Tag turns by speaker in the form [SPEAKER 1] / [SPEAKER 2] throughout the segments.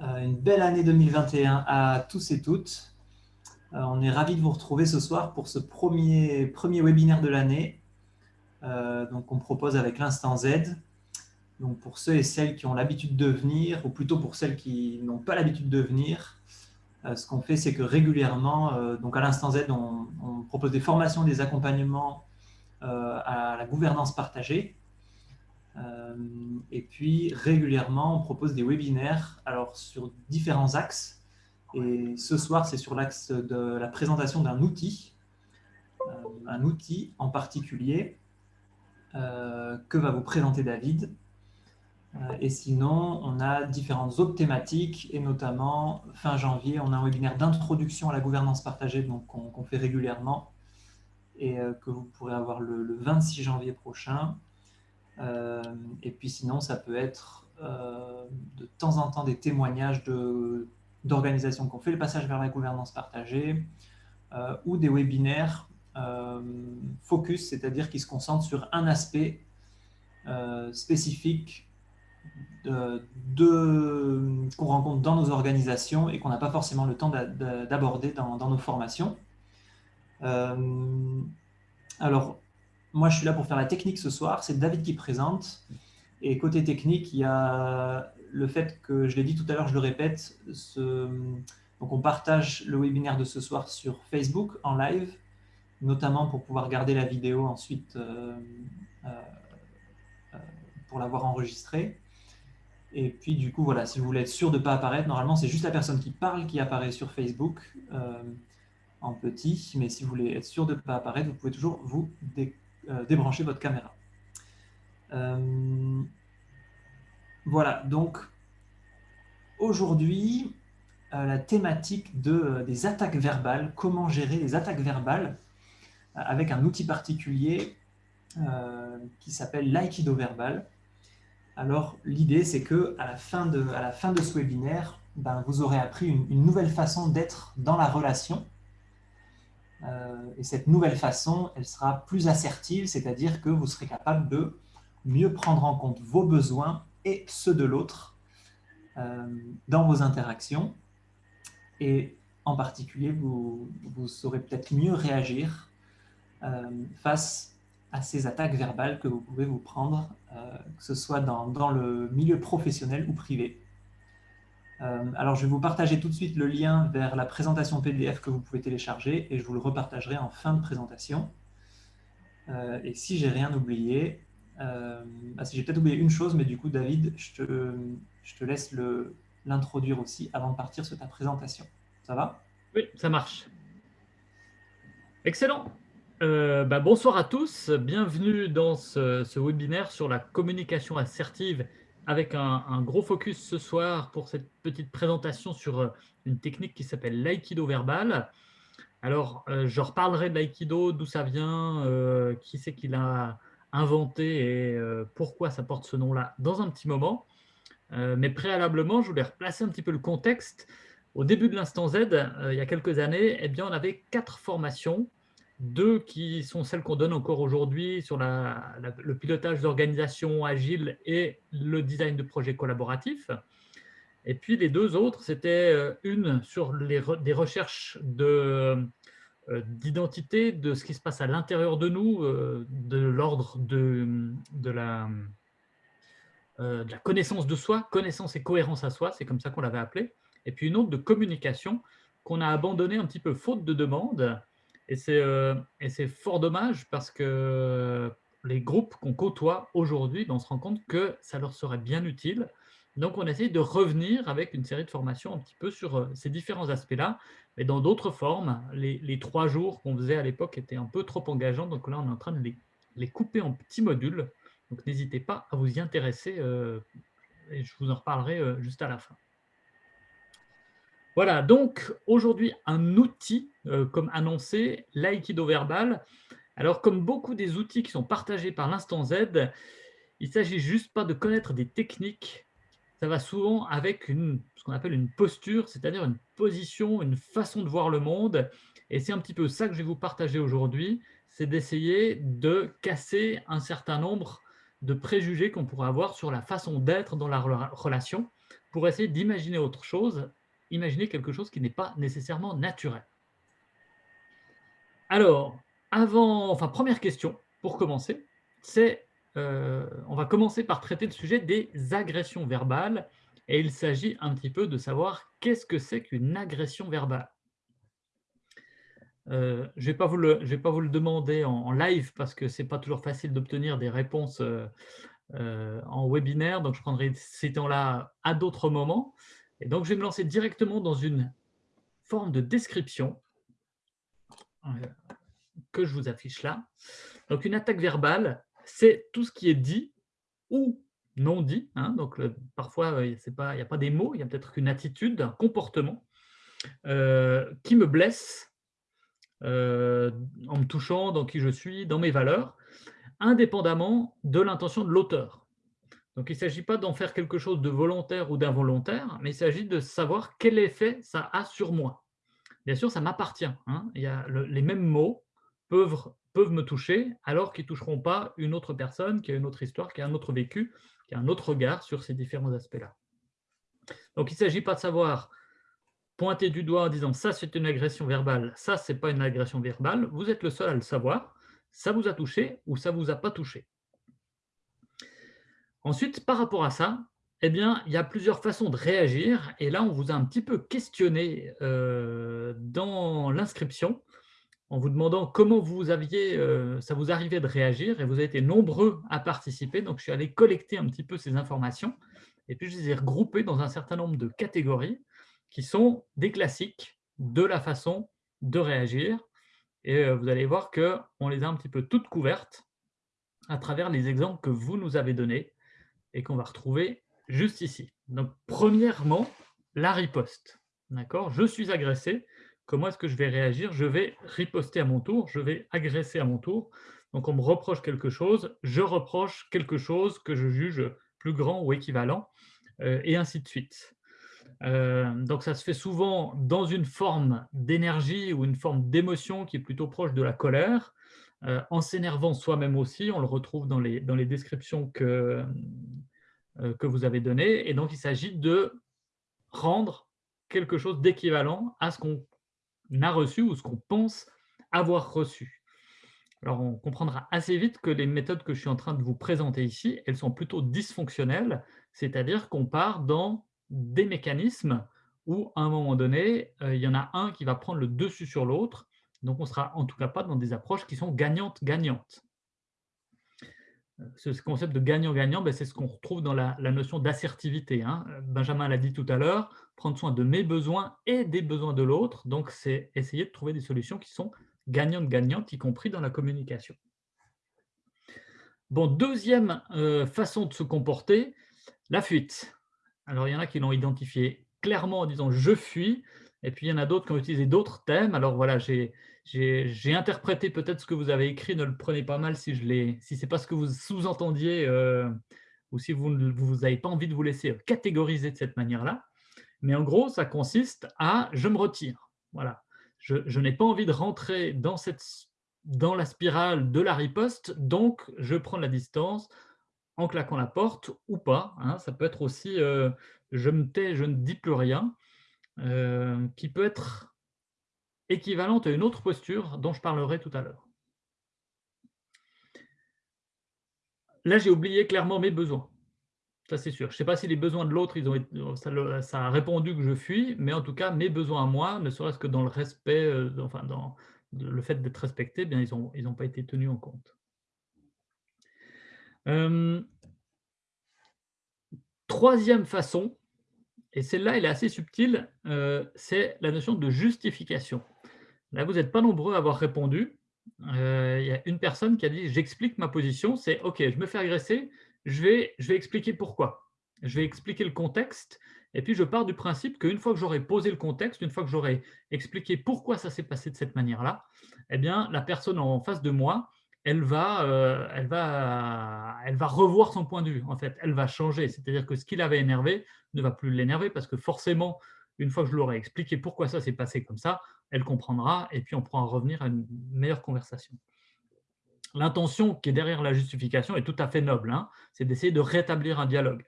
[SPEAKER 1] Euh, une belle année 2021 à tous et toutes. Euh, on est ravis de vous retrouver ce soir pour ce premier, premier webinaire de l'année euh, qu'on propose avec l'Instant Z. Donc pour ceux et celles qui ont l'habitude de venir, ou plutôt pour celles qui n'ont pas l'habitude de venir, ce qu'on fait, c'est que régulièrement, donc à l'Instant Z, on, on, propose des formations, des accompagnements à la gouvernance partagée. Euh, et puis, régulièrement, on propose des webinaires alors, sur différents axes. Et ce soir, c'est sur l'axe de la présentation d'un outil, euh, un outil en particulier euh, que va vous présenter David. Et sinon, on a différentes autres thématiques, et notamment, fin janvier, on a un webinaire d'introduction à la gouvernance partagée qu'on fait régulièrement et que vous pourrez avoir le 26 janvier prochain. Euh, et puis sinon, ça peut être euh, de temps en temps des témoignages d'organisations qui ont fait le passage vers la gouvernance partagée euh, ou des webinaires focus, c'est-à-dire qui se concentrent sur un aspect spécifique de, qu'on rencontre dans nos organisations et qu'on n'a pas forcément le temps d'aborder dans, nos formations. alors, moi, je suis là pour faire la technique ce soir. C'est David qui présente. Et côté technique, il y a le fait que, je l'ai dit tout à l'heure, je le répète, donc on partage le webinaire de ce soir sur Facebook en live, notamment pour pouvoir garder la vidéo ensuite euh, euh, euh, pour l'avoir enregistrée. Et puis du coup, voilà, si vous voulez être sûr de ne pas apparaître, normalement c'est juste la personne qui parle qui apparaît sur Facebook en petit, mais si vous voulez être sûr de ne pas apparaître, vous pouvez toujours vous déclencher euh, débrancher votre caméra. Euh, voilà, donc aujourd'hui, euh, la thématique de, des attaques verbales, comment gérer les attaques verbales avec un outil particulier qui s'appelle l'aïkido verbal. Alors, l'idée, c'est que à la, fin de, ce webinaire, ben, vous aurez appris une nouvelle façon d'être dans la relation et cette nouvelle façon, elle sera plus assertive, c'est-à-dire que vous serez capable de mieux prendre en compte vos besoins et ceux de l'autre euh, dans vos interactions. Et en particulier, vous, saurez peut-être mieux réagir euh, face à ces attaques verbales que vous pouvez vous prendre, que ce soit dans le milieu professionnel ou privé. Euh, alors, je vais vous partager tout de suite le lien vers la présentation PDF que vous pouvez télécharger et je vous le repartagerai en fin de présentation. Euh, et si j'ai rien oublié, euh, ah, si j'ai peut-être oublié une chose, mais du coup, David, je te, je te laisse l'introduire aussi avant de partir sur ta présentation. Ça va?
[SPEAKER 2] Oui, ça marche. Excellent. Bah, bonsoir à tous, bienvenue dans ce, ce, webinaire sur la communication assertive avec un, gros focus ce soir pour cette petite présentation sur euh, une technique qui s'appelle l'aïkido verbal. Alors, euh, je reparlerai de l'aïkido, d'où ça vient, euh, qui c'est qui l'a inventé et pourquoi ça porte ce nom-là dans un petit moment. mais préalablement, je voulais replacer un petit peu le contexte. Au début de l'Instant Z, il y a quelques années, eh bien, on avait quatre formations deux qui sont celles qu'on donne encore aujourd'hui sur le pilotage d'organisation agile et le design de projets collaboratifs. Et puis les deux autres, c'était euh, une sur les des recherches euh, d'identité, de, ce qui se passe à l'intérieur de nous, euh, de l'ordre de, de, la, de la connaissance de soi, connaissance et cohérence à soi, c'est comme ça qu'on l'avait appelé. Et puis une autre de communication qu'on a abandonnée un petit peu faute de demande, et c'est fort dommage parce que les groupes qu'on côtoie aujourd'hui, ben, on se rend compte que ça leur serait bien utile. Donc, on essaye de revenir avec une série de formations un petit peu sur euh, ces différents aspects-là, mais dans d'autres formes. Les, trois jours qu'on faisait à l'époque étaient un peu trop engageants, donc là, on est en train de les, couper en petits modules. Donc, n'hésitez pas à vous y intéresser, euh, et je vous en reparlerai juste à la fin. Voilà, donc aujourd'hui, un outil, euh, comme annoncé, l'aïkido verbal. Alors, comme beaucoup des outils qui sont partagés par l'Instant Z, il ne s'agit juste pas de connaître des techniques, ça va souvent avec une, ce qu'on appelle une posture, c'est-à-dire une position, une façon de voir le monde. Et c'est un petit peu ça que je vais vous partager aujourd'hui, c'est d'essayer de casser un certain nombre de préjugés qu'on pourrait avoir sur la façon d'être dans la relation pour essayer d'imaginer autre chose, imaginer quelque chose qui n'est pas nécessairement naturel. Alors, avant, enfin, première question pour commencer, c'est, euh, on va commencer par traiter le sujet des agressions verbales et il s'agit un petit peu de savoir qu'est-ce que c'est qu'une agression verbale. Euh, je ne vais, pas vous le demander en, live parce que ce n'est pas toujours facile d'obtenir des réponses euh, en webinaire, donc je prendrai ces temps-là à d'autres moments. Et donc, je vais me lancer directement dans une forme de description que je vous affiche là. Donc, une attaque verbale, c'est tout ce qui est dit ou non dit. Hein. donc, parfois, il n'y a pas des mots, il y a peut-être qu'une attitude, un comportement qui me blesse euh, en me touchant dans qui je suis, dans mes valeurs, indépendamment de l'intention de l'auteur. Donc, il ne s'agit pas d'en faire quelque chose de volontaire ou d'involontaire, mais il s'agit de savoir quel effet ça a sur moi. Bien sûr, ça m'appartient. Hein. Les mêmes mots peuvent, peuvent me toucher, alors qu'ils ne toucheront pas une autre personne qui a une autre histoire, qui a un autre vécu, qui a un autre regard sur ces différents aspects-là. Donc, il ne s'agit pas de savoir pointer du doigt en disant ça c'est une agression verbale, ça c'est pas une agression verbale, vous êtes le seul à le savoir, ça vous a touché ou ça vous a pas touché. Ensuite, par rapport à ça, eh bien, il y a plusieurs façons de réagir. Et là on vous a un petit peu questionné euh, dans l'inscription en vous demandant comment vous aviez, euh, ça vous arrivait de réagir. Et vous avez été nombreux à participer, donc je suis allé collecter un petit peu ces informations. Et puis je les ai regroupées dans un certain nombre de catégories qui sont des classiques de la façon de réagir. Et euh, vous allez voir qu'on les a un petit peu toutes couvertes à travers les exemples que vous nous avez donnés et qu'on va retrouver juste ici. Donc, premièrement, la riposte. D'accord? Je suis agressé. Comment est-ce que je vais réagir? Je vais riposter à mon tour, je vais agresser à mon tour. Donc, on me reproche quelque chose, je reproche quelque chose que je juge plus grand ou équivalent, euh, et ainsi de suite. Euh, donc ça se fait souvent dans une forme d'énergie ou une forme d'émotion qui est plutôt proche de la colère, euh, en s'énervant soi-même aussi, on le retrouve dans les, descriptions que, euh, que vous avez données, et donc il s'agit de rendre quelque chose d'équivalent à ce qu'on a reçu ou ce qu'on pense avoir reçu. Alors on comprendra assez vite que les méthodes que je suis en train de vous présenter ici, elles sont plutôt dysfonctionnelles, c'est-à-dire qu'on part dans des mécanismes où, à un moment donné, euh, il y en a un qui va prendre le dessus sur l'autre. Donc, on ne sera en tout cas pas dans des approches qui sont gagnantes-gagnantes. Euh, ce concept de gagnant-gagnant, ben, c'est ce qu'on retrouve dans la, notion d'assertivité. Hein. Benjamin l'a dit tout à l'heure, prendre soin de mes besoins et des besoins de l'autre. Donc, c'est essayer de trouver des solutions qui sont gagnantes-gagnantes, y compris dans la communication. Bon, deuxième euh, façon de se comporter, la fuite. Alors, il y en a qui l'ont identifié clairement en disant « je fuis », et puis il y en a d'autres qui ont utilisé d'autres thèmes. Alors voilà, j'ai interprété peut-être ce que vous avez écrit, ne le prenez pas mal si, si ce n'est pas ce que vous sous-entendiez euh, ou si vous n'avez pas envie de vous laisser catégoriser de cette manière-là. Mais en gros, ça consiste à « je me retire ». Voilà. Je, je n'ai pas envie de rentrer dans, cette, dans la spirale de la riposte, donc je prends la distance, en claquant la porte ou pas. Hein. Ça peut être aussi euh, je me tais, je ne dis plus rien, euh, qui peut être équivalente à une autre posture dont je parlerai tout à l'heure. Là, j'ai oublié clairement mes besoins. Ça, c'est sûr. Je ne sais pas si les besoins de l'autre, ça, ça, a répondu que je fuis, mais en tout cas, mes besoins à moi, ne serait-ce que dans le respect, euh, enfin, dans le fait d'être respecté, eh bien, ils n'ont ils pas été tenus en compte. Euh, troisième façon, et celle-là, elle est assez subtile, euh, c'est la notion de justification. Là, vous n'êtes pas nombreux à avoir répondu. Euh, il y a une personne qui a dit « j'explique ma position », c'est « ok, je me fais agresser, je vais, je vais expliquer pourquoi. Je vais expliquer le contexte, et puis je pars du principe qu'une fois que j'aurai posé le contexte, une fois que j'aurai expliqué pourquoi ça s'est passé de cette manière-là, eh bien, la personne en face de moi, elle va, euh, elle, va, elle va revoir son point de vue, en fait. Elle va changer. C'est-à-dire que ce qui l'avait énervé ne va plus l'énerver parce que forcément, une fois que je l'aurai expliqué pourquoi ça s'est passé comme ça, elle comprendra et puis on pourra revenir à une meilleure conversation. L'intention qui est derrière la justification est tout à fait noble. Hein. C'est d'essayer de rétablir un dialogue.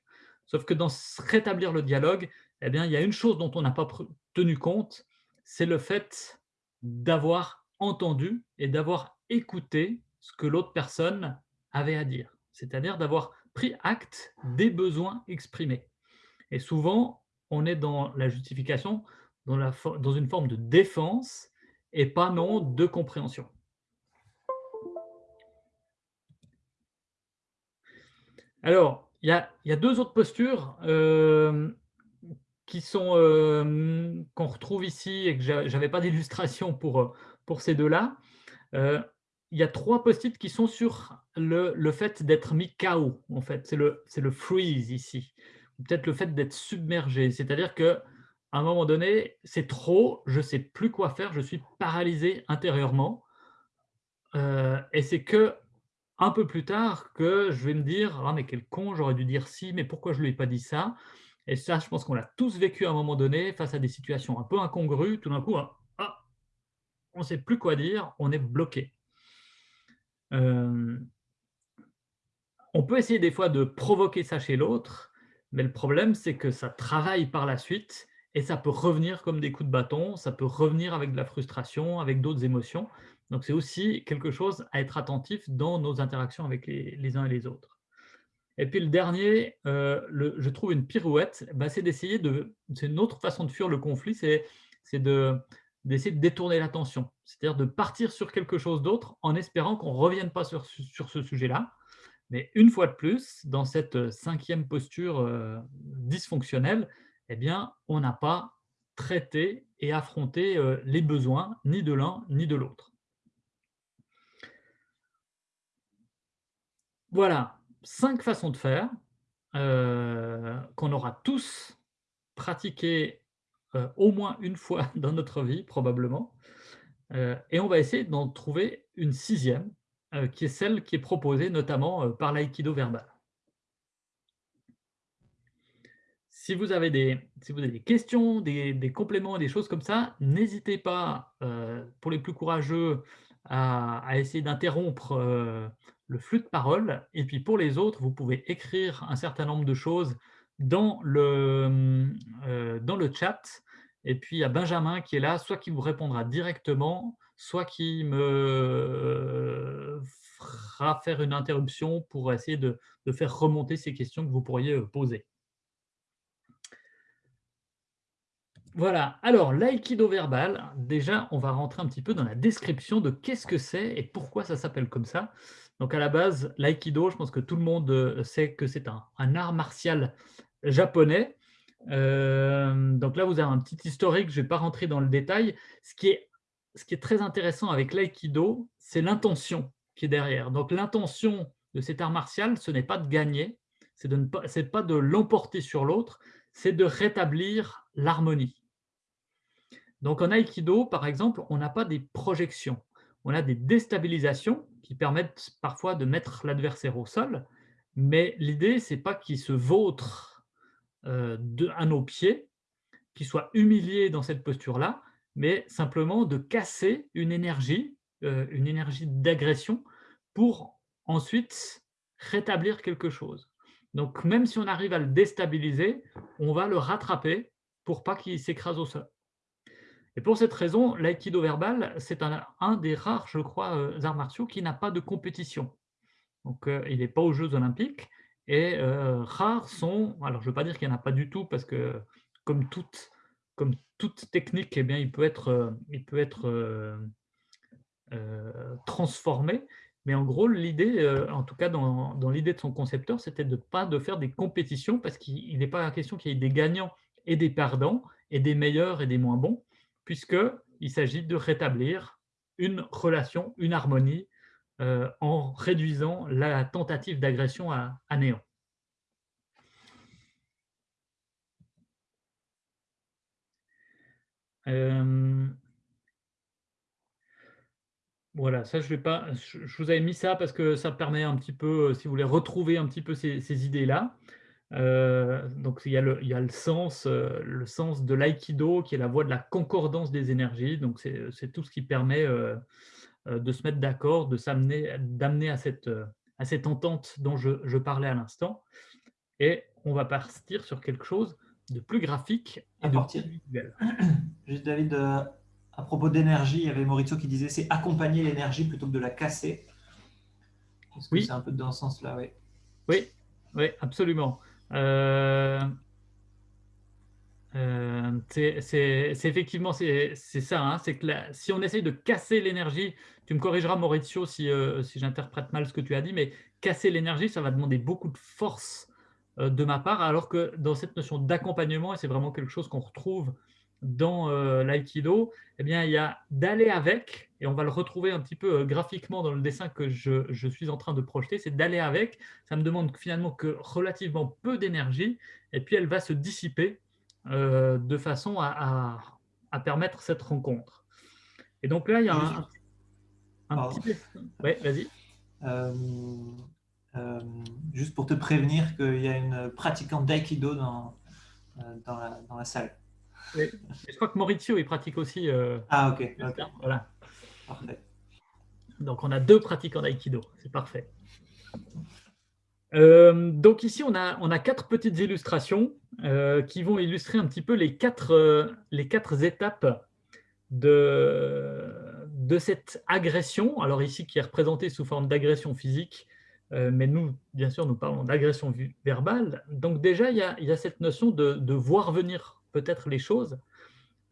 [SPEAKER 2] Sauf que dans rétablir le dialogue, eh bien, il y a une chose dont on n'a pas tenu compte, c'est le fait d'avoir entendu et d'avoir écouté ce que l'autre personne avait à dire. C'est-à-dire d'avoir pris acte des besoins exprimés. Et souvent, on est dans la justification, dans, la, dans une forme de défense et pas non de compréhension. Alors, il y a, deux autres postures euh, qui sont euh, qu'on retrouve ici et que je n'avais pas d'illustration pour, pour ces deux-là. Euh, il y a trois post-it qui sont sur le, le fait d'être mis KO, en fait. C'est le, le freeze ici. Peut-être le fait d'être submergé. C'est-à-dire que à un moment donné, c'est trop, je ne sais plus quoi faire, je suis paralysé intérieurement. Euh, et c'est que un peu plus tard que je vais me dire ah mais quel con, j'aurais dû dire si, mais pourquoi je ne lui ai pas dit ça? Et ça, je pense qu'on l'a tous vécu à un moment donné face à des situations un peu incongrues. Tout d'un coup, ah, ah on ne sait plus quoi dire, on est bloqué. On peut essayer des fois de provoquer ça chez l'autre, mais le problème, c'est que ça travaille par la suite et ça peut revenir comme des coups de bâton, ça peut revenir avec de la frustration, avec d'autres émotions. Donc c'est aussi quelque chose à être attentif dans nos interactions avec les, uns et les autres. Et puis le dernier, euh, je trouve une pirouette, bah, c'est d'essayer de... C'est une autre façon de fuir le conflit, c'est d'essayer de, détourner l'attention. C'est-à-dire de partir sur quelque chose d'autre en espérant qu'on ne revienne pas sur, ce sujet-là. Mais une fois de plus, dans cette cinquième posture euh, dysfonctionnelle, eh bien, on n'a pas traité et affronté euh, les besoins ni de l'un ni de l'autre. Voilà, cinq façons de faire euh, qu'on aura tous pratiqué euh, au moins une fois dans notre vie, probablement. et on va essayer d'en trouver une sixième, qui est celle qui est proposée notamment par l'aïkido verbal. Si vous avez des, si vous avez des questions, des, des compléments, des choses comme ça, n'hésitez pas, euh, pour les plus courageux, à, essayer d'interrompre euh, le flux de parole. Et puis pour les autres, vous pouvez écrire un certain nombre de choses dans le, euh, dans le chat. Et puis il y a Benjamin qui est là, soit qui vous répondra directement, soit qui me fera faire une interruption pour essayer de, de faire remonter ces questions que vous pourriez poser. Voilà, alors l'aïkido verbal, déjà on va rentrer un petit peu dans la description de qu'est-ce que c'est et pourquoi ça s'appelle comme ça. Donc à la base, l'aïkido, je pense que tout le monde euh, sait que c'est un, art martial japonais. Euh, donc là, vous avez un petit historique, je ne vais pas rentrer dans le détail. Ce qui est, très intéressant avec l'aïkido, c'est l'intention qui est derrière. Donc l'intention de cet art martial, ce n'est pas de gagner, ce n'est pas, pas de l'emporter sur l'autre, c'est de rétablir l'harmonie. Donc en Aikido, par exemple, on n'a pas des projections. On a des déstabilisations qui permettent parfois de mettre l'adversaire au sol, mais l'idée, ce n'est pas qu'il se vautre euh, à nos pieds, qu'il soit humilié dans cette posture-là, mais simplement de casser une énergie, euh, une énergie d'agression, pour ensuite rétablir quelque chose. Donc même si on arrive à le déstabiliser, on va le rattraper pour pas qu'il s'écrase au sol. Et pour cette raison, l'aïkido verbal, c'est un, des rares, je crois, euh, arts martiaux qui n'a pas de compétition. Donc, il n'est pas aux Jeux olympiques. Et euh, rares sont, alors je ne veux pas dire qu'il n'y en a pas du tout, parce que comme toute, technique, eh bien, il peut être, il peut être transformé. Mais en gros, l'idée, en tout cas dans, l'idée de son concepteur, c'était de pas de faire des compétitions, parce qu'il n'est pas question qu'il y ait des gagnants et des perdants, et des meilleurs et des moins bons, puisqu'il s'agit de rétablir une relation, une harmonie, euh, en réduisant la tentative d'agression à, néant. Euh, voilà, ça je vais pas. Je, vous avais mis ça parce que ça permet un petit peu, si vous voulez retrouver un petit peu ces idées-là. Euh, donc il y, a le, sens, euh, le sens de l'aïkido qui est la voie de la concordance des énergies. Donc c'est tout ce qui permet euh, de se mettre d'accord, de s'amener, d'amener à cette, à cette entente dont je, je parlais à l'instant. Et on va partir sur quelque chose de plus graphique
[SPEAKER 1] et de plus visuel. Juste David, euh, à propos d'énergie, il y avait Maurizio qui disait c'est accompagner l'énergie plutôt que de la casser. Est-ce que c'est un peu dans ce sens-là? Oui.
[SPEAKER 2] oui, oui, absolument. Euh, euh, c'est effectivement c'est ça. Hein, c'est que si on essaye de casser l'énergie, tu me corrigeras Maurizio si, si j'interprète mal ce que tu as dit, mais casser l'énergie, ça va demander beaucoup de force euh, de ma part, alors que dans cette notion d'accompagnement, et c'est vraiment quelque chose qu'on retrouve dans euh, l'aïkido, eh bien, il y a d'aller avec, et on va le retrouver un petit peu euh, graphiquement dans le dessin que je, suis en train de projeter, c'est d'aller avec, ça me demande finalement que relativement peu d'énergie, et puis elle va se dissiper de façon à, permettre cette rencontre. Et donc là, il y a un, petit... Oui, vas-y.
[SPEAKER 1] Euh, juste pour te prévenir qu'il y a une pratiquante d'aïkido dans, euh, dans, la, dans, la, salle.
[SPEAKER 2] Je crois que Maurizio, il pratique aussi.
[SPEAKER 1] Euh, ah, ok.
[SPEAKER 2] Voilà. Parfait. Donc, on a deux pratiquants d'aïkido. C'est parfait. Donc ici, on a, on a quatre petites illustrations qui vont illustrer un petit peu les quatre, les quatre étapes de, de cette agression. Alors ici, qui est représentée sous forme d'agression physique, euh, mais nous, bien sûr, nous parlons d'agression verbale. Donc déjà, il y a, cette notion de, voir venir peut-être les choses,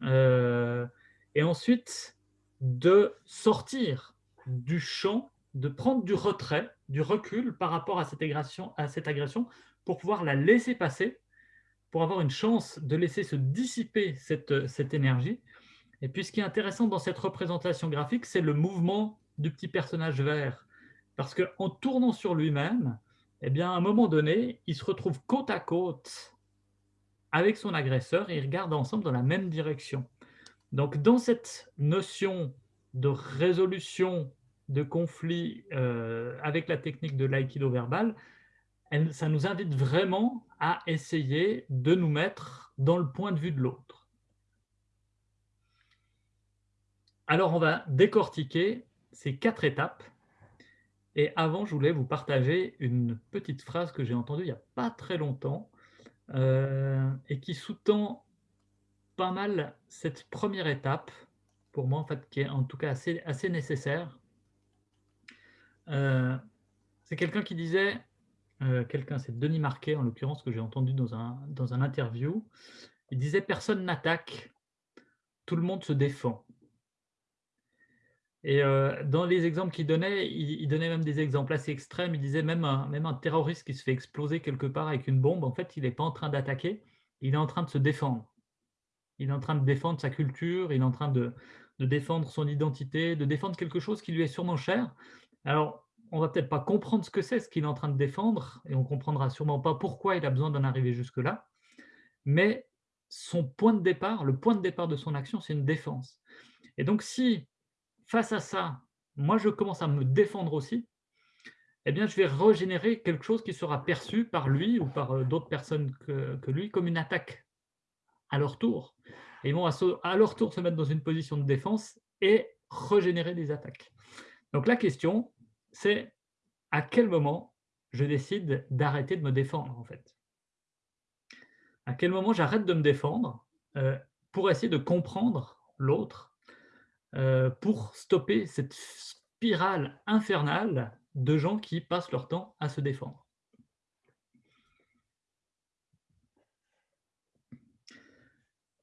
[SPEAKER 2] euh, et ensuite de sortir du champ, de prendre du retrait, du recul par rapport à cette agression, à cette agression pour pouvoir la laisser passer, pour avoir une chance de laisser se dissiper cette, cette énergie. Et puis ce qui est intéressant dans cette représentation graphique, c'est le mouvement du petit personnage vert parce qu'en tournant sur lui-même, eh bien, à un moment donné, il se retrouve côte à côte avec son agresseur et ils regardent ensemble dans la même direction. Donc, dans cette notion de résolution de conflit euh, avec la technique de l'aïkido verbal, ça nous invite vraiment à essayer de nous mettre dans le point de vue de l'autre. Alors, on va décortiquer ces quatre étapes et avant, je voulais vous partager une petite phrase que j'ai entendue il n'y a pas très longtemps euh, et qui sous-tend pas mal cette première étape, pour moi, en fait, qui est en tout cas assez nécessaire. Euh, c'est quelqu'un qui disait, euh, quelqu'un, c'est Denis Marquet en l'occurrence, que j'ai entendu dans un, interview, il disait « personne n'attaque, tout le monde se défend ». Et euh, dans les exemples qu'il donnait, il, donnait même des exemples assez extrêmes. Il disait même un, terroriste qui se fait exploser quelque part avec une bombe, en fait, il n'est pas en train d'attaquer, il est en train de se défendre. Il est en train de défendre sa culture, il est en train de défendre son identité, de défendre quelque chose qui lui est sûrement cher. Alors, on va peut-être pas comprendre ce que c'est, ce qu'il est en train de défendre, et on comprendra sûrement pas pourquoi il a besoin d'en arriver jusque-là, mais son point de départ, le point de départ de son action, c'est une défense. Et donc, si face à ça, moi, je commence à me défendre aussi, eh bien, je vais régénérer quelque chose qui sera perçu par lui ou par euh, d'autres personnes que, lui comme une attaque à leur tour. Et ils vont à, leur tour se mettre dans une position de défense et régénérer des attaques. Donc la question, c'est à quel moment je décide d'arrêter de me défendre, en fait? À quel moment j'arrête de me défendre euh, pour essayer de comprendre l'autre euh, pour stopper cette spirale infernale de gens qui passent leur temps à se défendre?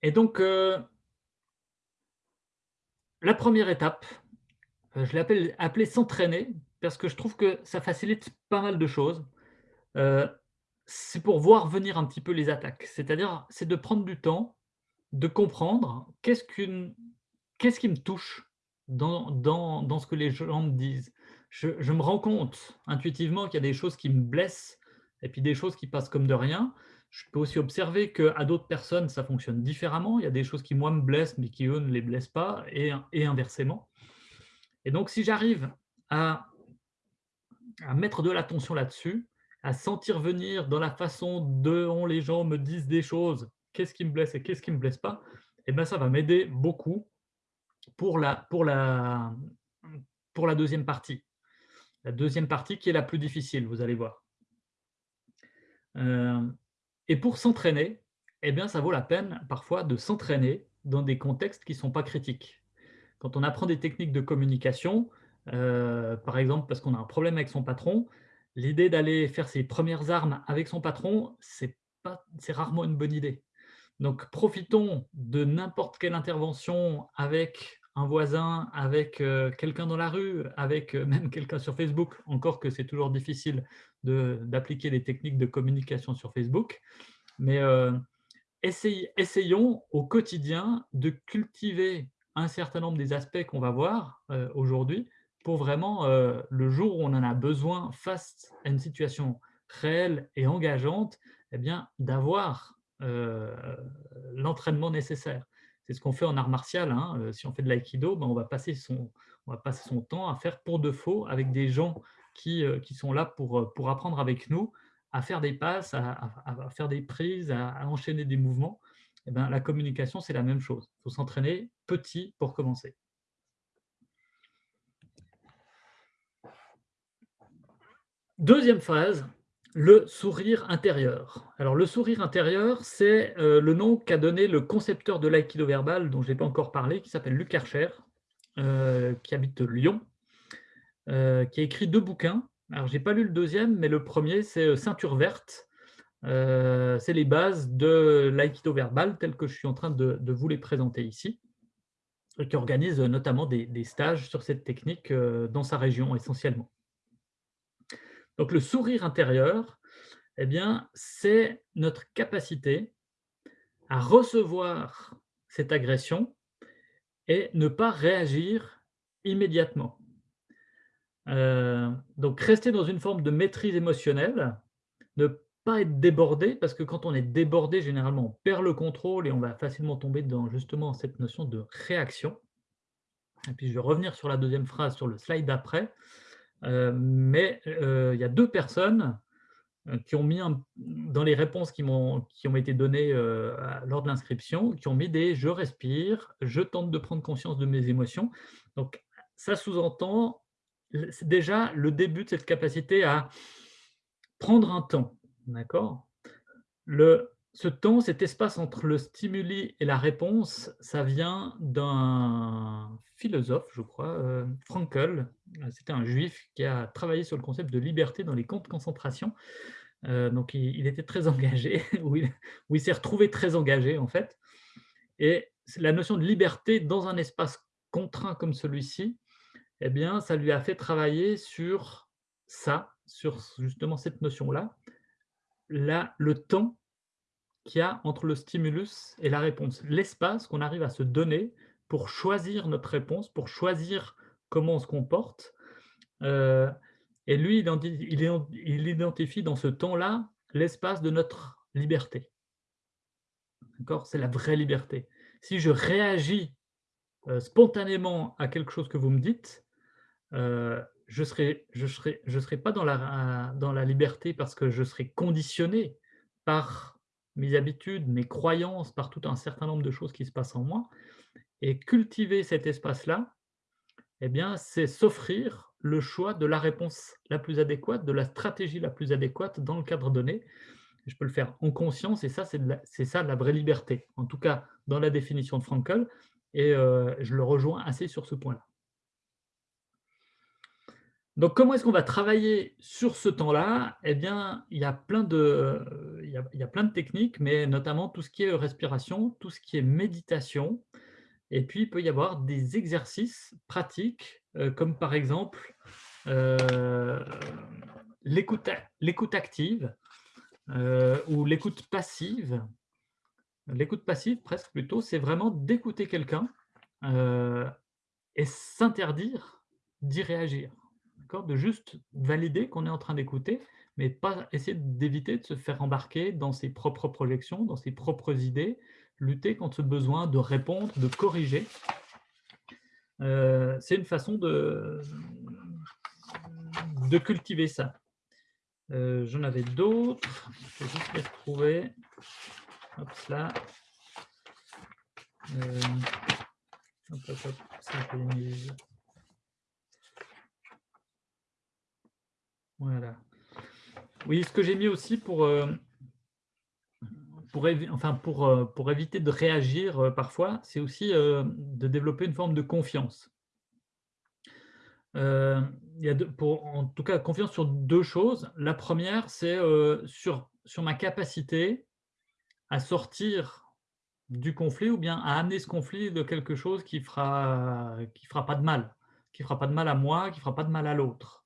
[SPEAKER 2] Et donc, euh, la première étape, je l'ai appelée s'entraîner, parce que je trouve que ça facilite pas mal de choses. c'est pour voir venir un petit peu les attaques. C'est-à-dire, c'est de prendre du temps, de comprendre qu'est-ce qu'une qu'est-ce qui me touche dans, dans, ce que les gens me disent je, me rends compte intuitivement qu'il y a des choses qui me blessent et puis des choses qui passent comme de rien. Je peux aussi observer qu'à d'autres personnes, ça fonctionne différemment. Il y a des choses qui, moi, me blessent, mais qui, eux, ne les blessent pas, et, et inversement. Et donc, si j'arrive à, mettre de l'attention là-dessus, à sentir venir dans la façon dont les gens me disent des choses, qu'est-ce qui me blesse et qu'est-ce qui ne me blesse pas, eh bien, ça va m'aider beaucoup pour la deuxième partie. La deuxième partie qui est la plus difficile, vous allez voir. Euh, Et pour s'entraîner, eh bien, ça vaut la peine parfois de s'entraîner dans des contextes qui ne sont pas critiques. Quand on apprend des techniques de communication, euh, par exemple parce qu'on a un problème avec son patron, l'idée d'aller faire ses premières armes avec son patron, c'est rarement une bonne idée. Donc profitons de n'importe quelle intervention avec un voisin, avec euh, quelqu'un dans la rue, avec euh, même quelqu'un sur Facebook, encore que c'est toujours difficile d'appliquer les techniques de communication sur Facebook. Mais essayons au quotidien de cultiver un certain nombre des aspects qu'on va voir aujourd'hui pour vraiment, le jour où on en a besoin face à une situation réelle et engageante, eh bien, d'avoir l'entraînement nécessaire. C'est ce qu'on fait en art martial. Hein, euh, si on fait de l'aïkido, ben on, va passer son, on va passer son temps à faire pour de faux avec des gens qui, euh, qui sont là pour, euh, pour apprendre avec nous à faire des passes, à, faire des prises, à, enchaîner des mouvements. Eh ben, la communication, c'est la même chose. Il faut s'entraîner petit pour commencer. Deuxième phase, le sourire intérieur. Alors, le sourire intérieur, c'est euh, le nom qu'a donné le concepteur de l'aïkido verbal, dont je n'ai pas encore parlé, qui s'appelle Luc Archer, euh, qui habite Lyon, euh, qui a écrit deux bouquins. Alors, je n'ai pas lu le deuxième, mais le premier, c'est Ceinture verte. C'est les bases de l'aïkido verbal, tel que je suis en train de, vous les présenter ici, qui organise notamment des, stages sur cette technique dans sa région essentiellement. Donc le sourire intérieur, eh bien, c'est notre capacité à recevoir cette agression et ne pas réagir immédiatement. Euh, donc rester dans une forme de maîtrise émotionnelle, ne pas être débordé, parce que quand on est débordé, généralement, on perd le contrôle et on va facilement tomber dans justement cette notion de réaction. Et puis je vais revenir sur la deuxième phrase sur le slide d'après. Euh, mais euh, il y a deux personnes euh, qui ont mis dans les réponses qui, qui ont été données lors de l'inscription, qui ont mis des « je respire, je tente de prendre conscience de mes émotions ». Donc, ça sous-entend déjà le début de cette capacité à prendre un temps. D'accord ce temps, cet espace entre le stimuli et la réponse, ça vient d'un philosophe, je crois, euh, Frankel. C'était un juif qui a travaillé sur le concept de liberté dans les camps de concentration. Euh, donc, il, était très engagé, ou il, s'est retrouvé très engagé, en fait. Et la notion de liberté dans un espace contraint comme celui-ci, eh bien, ça lui a fait travailler sur ça, sur justement cette notion-là, le temps qu'il y a entre le stimulus et la réponse. L'espace qu'on arrive à se donner pour choisir notre réponse, pour choisir comment on se comporte. Euh, et lui, il identifie dans ce temps-là l'espace de notre liberté. C'est la vraie liberté. Si je réagis euh, spontanément à quelque chose que vous me dites, euh, je ne serai, je serai, je serai pas dans la, dans la liberté parce que je serai conditionné par mes habitudes, mes croyances, par tout un certain nombre de choses qui se passent en moi. Et cultiver cet espace-là, eh bien, c'est s'offrir le choix de la réponse la plus adéquate, de la stratégie la plus adéquate dans le cadre donné. Je peux le faire en conscience et ça, c'est ça la vraie liberté. En tout cas, dans la définition de Frankl, et euh, je le rejoins assez sur ce point-là. Donc, comment est-ce qu'on va travailler sur ce temps-là? Eh bien, il y, a plein de, techniques, mais notamment tout ce qui est respiration, tout ce qui est méditation. Et puis, il peut y avoir des exercices pratiques, euh, comme par exemple euh, l'écoute active euh, ou l'écoute passive. L'écoute passive, presque plutôt, c'est vraiment d'écouter quelqu'un et s'interdire d'y réagir de juste valider qu'on est en train d'écouter, mais pas essayer d'éviter de se faire embarquer dans ses propres projections, dans ses propres idées, lutter contre ce besoin de répondre, de corriger. Euh, c'est une façon de, de cultiver ça. Euh, j'en avais d'autres, je vais juste les retrouver. Hop, là. Euh, hop, hop, hop, Voilà. Oui, ce que j'ai mis aussi pour, euh, euh, éviter de réagir euh, parfois, c'est aussi de développer une forme de confiance. il y a pour, en tout cas, confiance sur deux choses. La première, c'est sur, ma capacité à sortir du conflit ou bien à amener ce conflit de quelque chose qui fera, qui fera pas de mal, qui fera pas de mal à moi, qui fera pas de mal à l'autre.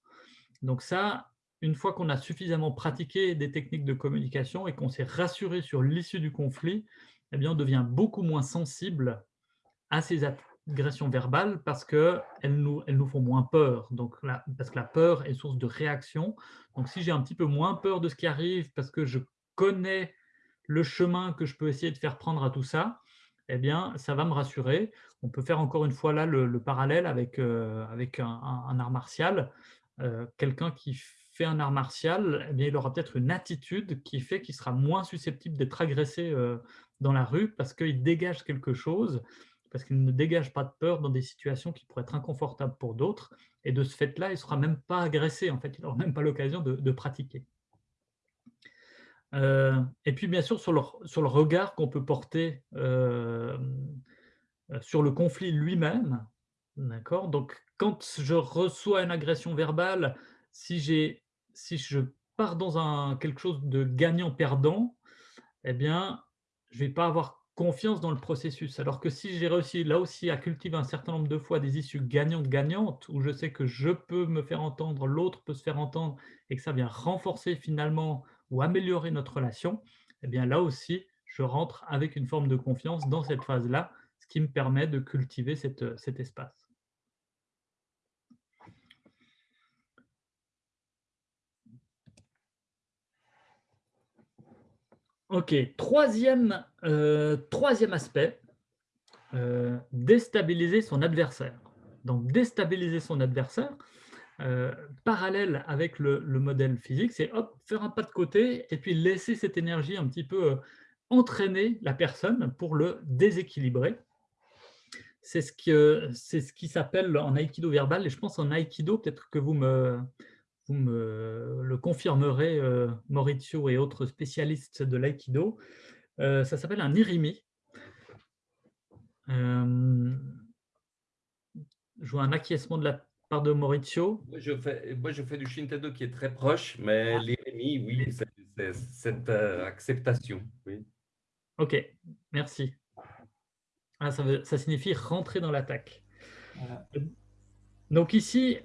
[SPEAKER 2] Donc ça, une fois qu'on a suffisamment pratiqué des techniques de communication et qu'on s'est rassuré sur l'issue du conflit, eh bien, on devient beaucoup moins sensible à ces agressions verbales parce qu'elles nous, nous font moins peur. Donc, parce que la peur est source de réaction. Donc, si j'ai un petit peu moins peur de ce qui arrive parce que je connais le chemin que je peux essayer de faire prendre à tout ça, eh bien, ça va me rassurer. On peut faire encore une fois là le, parallèle avec, euh, avec un, art martial. Euh, quelqu'un qui fait un art martial, eh bien, il aura peut-être une attitude qui fait qu'il sera moins susceptible d'être agressé euh, dans la rue parce qu'il dégage quelque chose, parce qu'il ne dégage pas de peur dans des situations qui pourraient être inconfortables pour d'autres. Et de ce fait-là, il ne sera même pas agressé. En fait, il n'aura même pas l'occasion de, pratiquer. Euh, et puis, bien sûr, sur le, sur le regard qu'on peut porter sur le conflit lui-même, D'accord Donc, quand je reçois une agression verbale, si, je pars dans un, quelque chose de gagnant-perdant, eh bien, je ne vais pas avoir confiance dans le processus. Alors que si j'ai réussi là aussi à cultiver un certain nombre de fois des issues gagnantes-gagnantes, où je sais que je peux me faire entendre, l'autre peut se faire entendre, et que ça vient renforcer finalement ou améliorer notre relation, eh bien là aussi, je rentre avec une forme de confiance dans cette phase-là, ce qui me permet de cultiver cet espace. Ok, troisième, euh, troisième aspect, euh, déstabiliser son adversaire. Donc déstabiliser son adversaire, euh, parallèle avec le, modèle physique, c'est faire un pas de côté et puis laisser cette énergie un petit peu entraîner la personne pour le déséquilibrer. C'est ce, ce qui s'appelle en aïkido verbal, et je pense en aïkido, peut-être que vous me, vous me le confirmerez, euh, Maurizio et autres spécialistes de l'aïkido. Euh, ça s'appelle un irimi. Euh, je vois un acquiescement de la part de Maurizio.
[SPEAKER 3] Moi, je fais, moi, je fais du Shintedo qui est très proche, mais ah. l'irimi, oui, c'est cette acceptation. Oui.
[SPEAKER 2] Ok, merci. Ah, ça, ça, signifie rentrer dans l'attaque. Donc ici,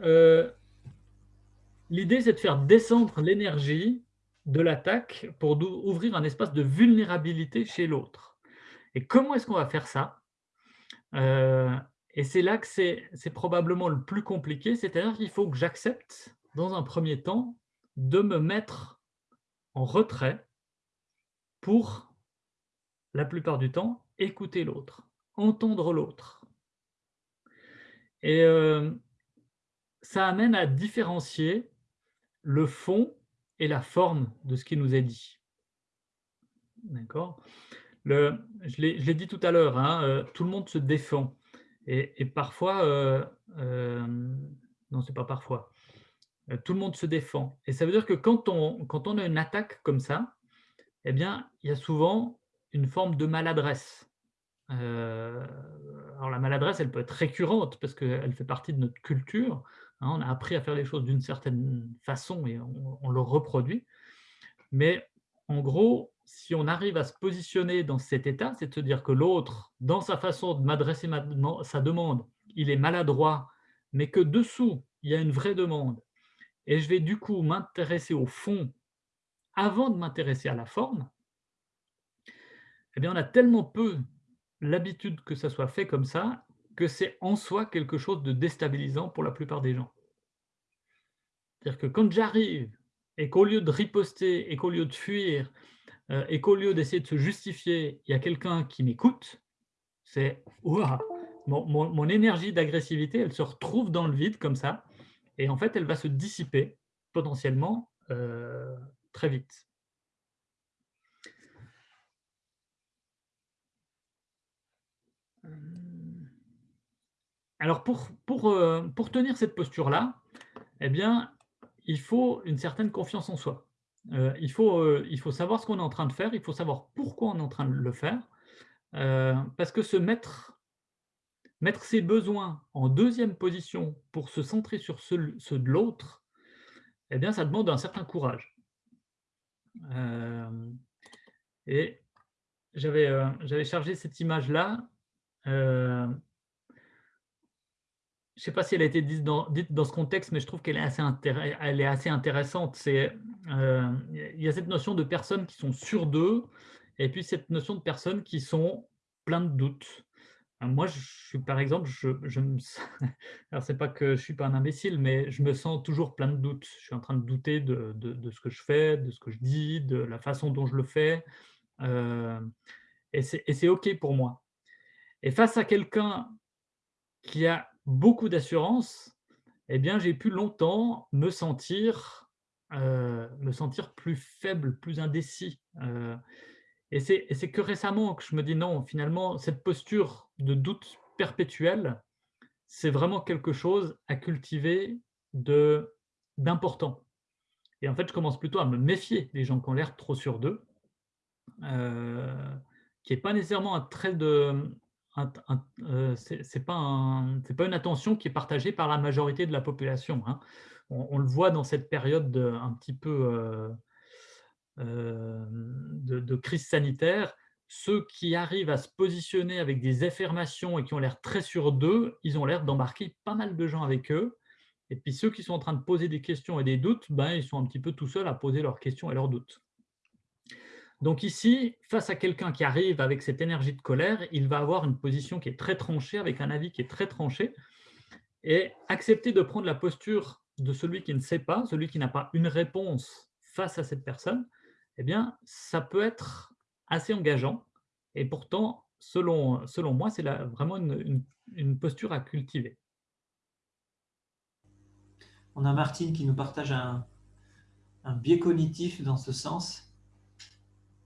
[SPEAKER 2] L'idée, c'est de faire descendre l'énergie de l'attaque pour ouvrir un espace de vulnérabilité chez l'autre. Et comment est-ce qu'on va faire ça? Euh, Et c'est là que c'est probablement le plus compliqué, c'est-à-dire qu'il faut que j'accepte, dans un premier temps, de me mettre en retrait pour, la plupart du temps, écouter l'autre, entendre l'autre. Et euh, ça amène à différencier le fond et la forme de ce qui nous est dit. D'accord? Je l'ai dit tout à l'heure, hein, euh, tout le monde se défend. Et, parfois, euh, euh, non, c'est pas parfois, tout le monde se défend. Et ça veut dire que quand on, quand on a une attaque comme ça, eh bien, il y a souvent une forme de maladresse. alors la maladresse, elle peut être récurrente parce qu'elle fait partie de notre culture, on a appris à faire les choses d'une certaine façon et on, le reproduit. Mais en gros, si on arrive à se positionner dans cet état, c'est à dire que l'autre, dans sa façon de m'adresser sa demande, il est maladroit, mais que dessous, il y a une vraie demande, et je vais du coup m'intéresser au fond avant de m'intéresser à la forme, eh bien, on a tellement peu l'habitude que ça soit fait comme ça que c'est en soi quelque chose de déstabilisant pour la plupart des gens. C'est-à-dire que quand j'arrive et qu'au lieu de riposter et qu'au lieu de fuir euh, et qu'au lieu d'essayer de se justifier, il y a quelqu'un qui m'écoute, c'est mon, mon, énergie d'agressivité, elle se retrouve dans le vide comme ça, et en fait, elle va se dissiper potentiellement euh, très vite. Alors, pour, pour, euh, pour tenir cette posture-là, eh bien, il faut une certaine confiance en soi. il, faut, il faut savoir ce qu'on est en train de faire, il faut savoir pourquoi on est en train de le faire, parce que se mettre, mettre ses besoins en deuxième position pour se centrer sur ceux, ceux de l'autre, eh bien, ça demande un certain courage. et j'avais chargé cette image-là je ne sais pas si elle a été dite dans, ce contexte, mais je trouve qu'elle est, assez intéressante. Euh, il y a cette notion de personnes qui sont sûres d'eux, et puis cette notion de personnes qui sont plein de doutes. Euh, moi, je suis, par exemple, je, je me, alors c'est pas que je suis pas un imbécile, mais je me sens toujours plein de doutes. Je suis en train de douter de, de, ce que je fais, de ce que je dis, de la façon dont je le fais, euh, et c'est OK pour moi. Et face à quelqu'un qui a beaucoup d'assurance, eh bien, j'ai pu longtemps me sentir, euh, me sentir plus faible, plus indécis. Euh, et c'est que récemment que je me dis non, finalement, cette posture de doute perpétuel, c'est vraiment quelque chose à cultiver d'important. Et en fait, je commence plutôt à me méfier des gens qui ont l'air trop sûrs d'eux, euh, qui n'est pas nécessairement un trait de, euh, ce n'est pas, pas, une attention qui est partagée par la majorité de la population. Hein. On, le voit dans cette période de, un petit peu euh, euh, de, crise sanitaire. Ceux qui arrivent à se positionner avec des affirmations et qui ont l'air très sûrs d'eux, ils ont l'air d'embarquer pas mal de gens avec eux. Et puis ceux qui sont en train de poser des questions et des doutes, ben, ils sont un petit peu tout seuls à poser leurs questions et leurs doutes. Donc ici, face à quelqu'un qui arrive avec cette énergie de colère, il va avoir une position qui est très tranchée, avec un avis qui est très tranché, et accepter de prendre la posture de celui qui ne sait pas, celui qui n'a pas une réponse face à cette personne, eh bien, ça peut être assez engageant, et pourtant, selon, selon moi, c'est vraiment une, posture à cultiver.
[SPEAKER 1] On a Martine qui nous partage un biais cognitif dans ce sens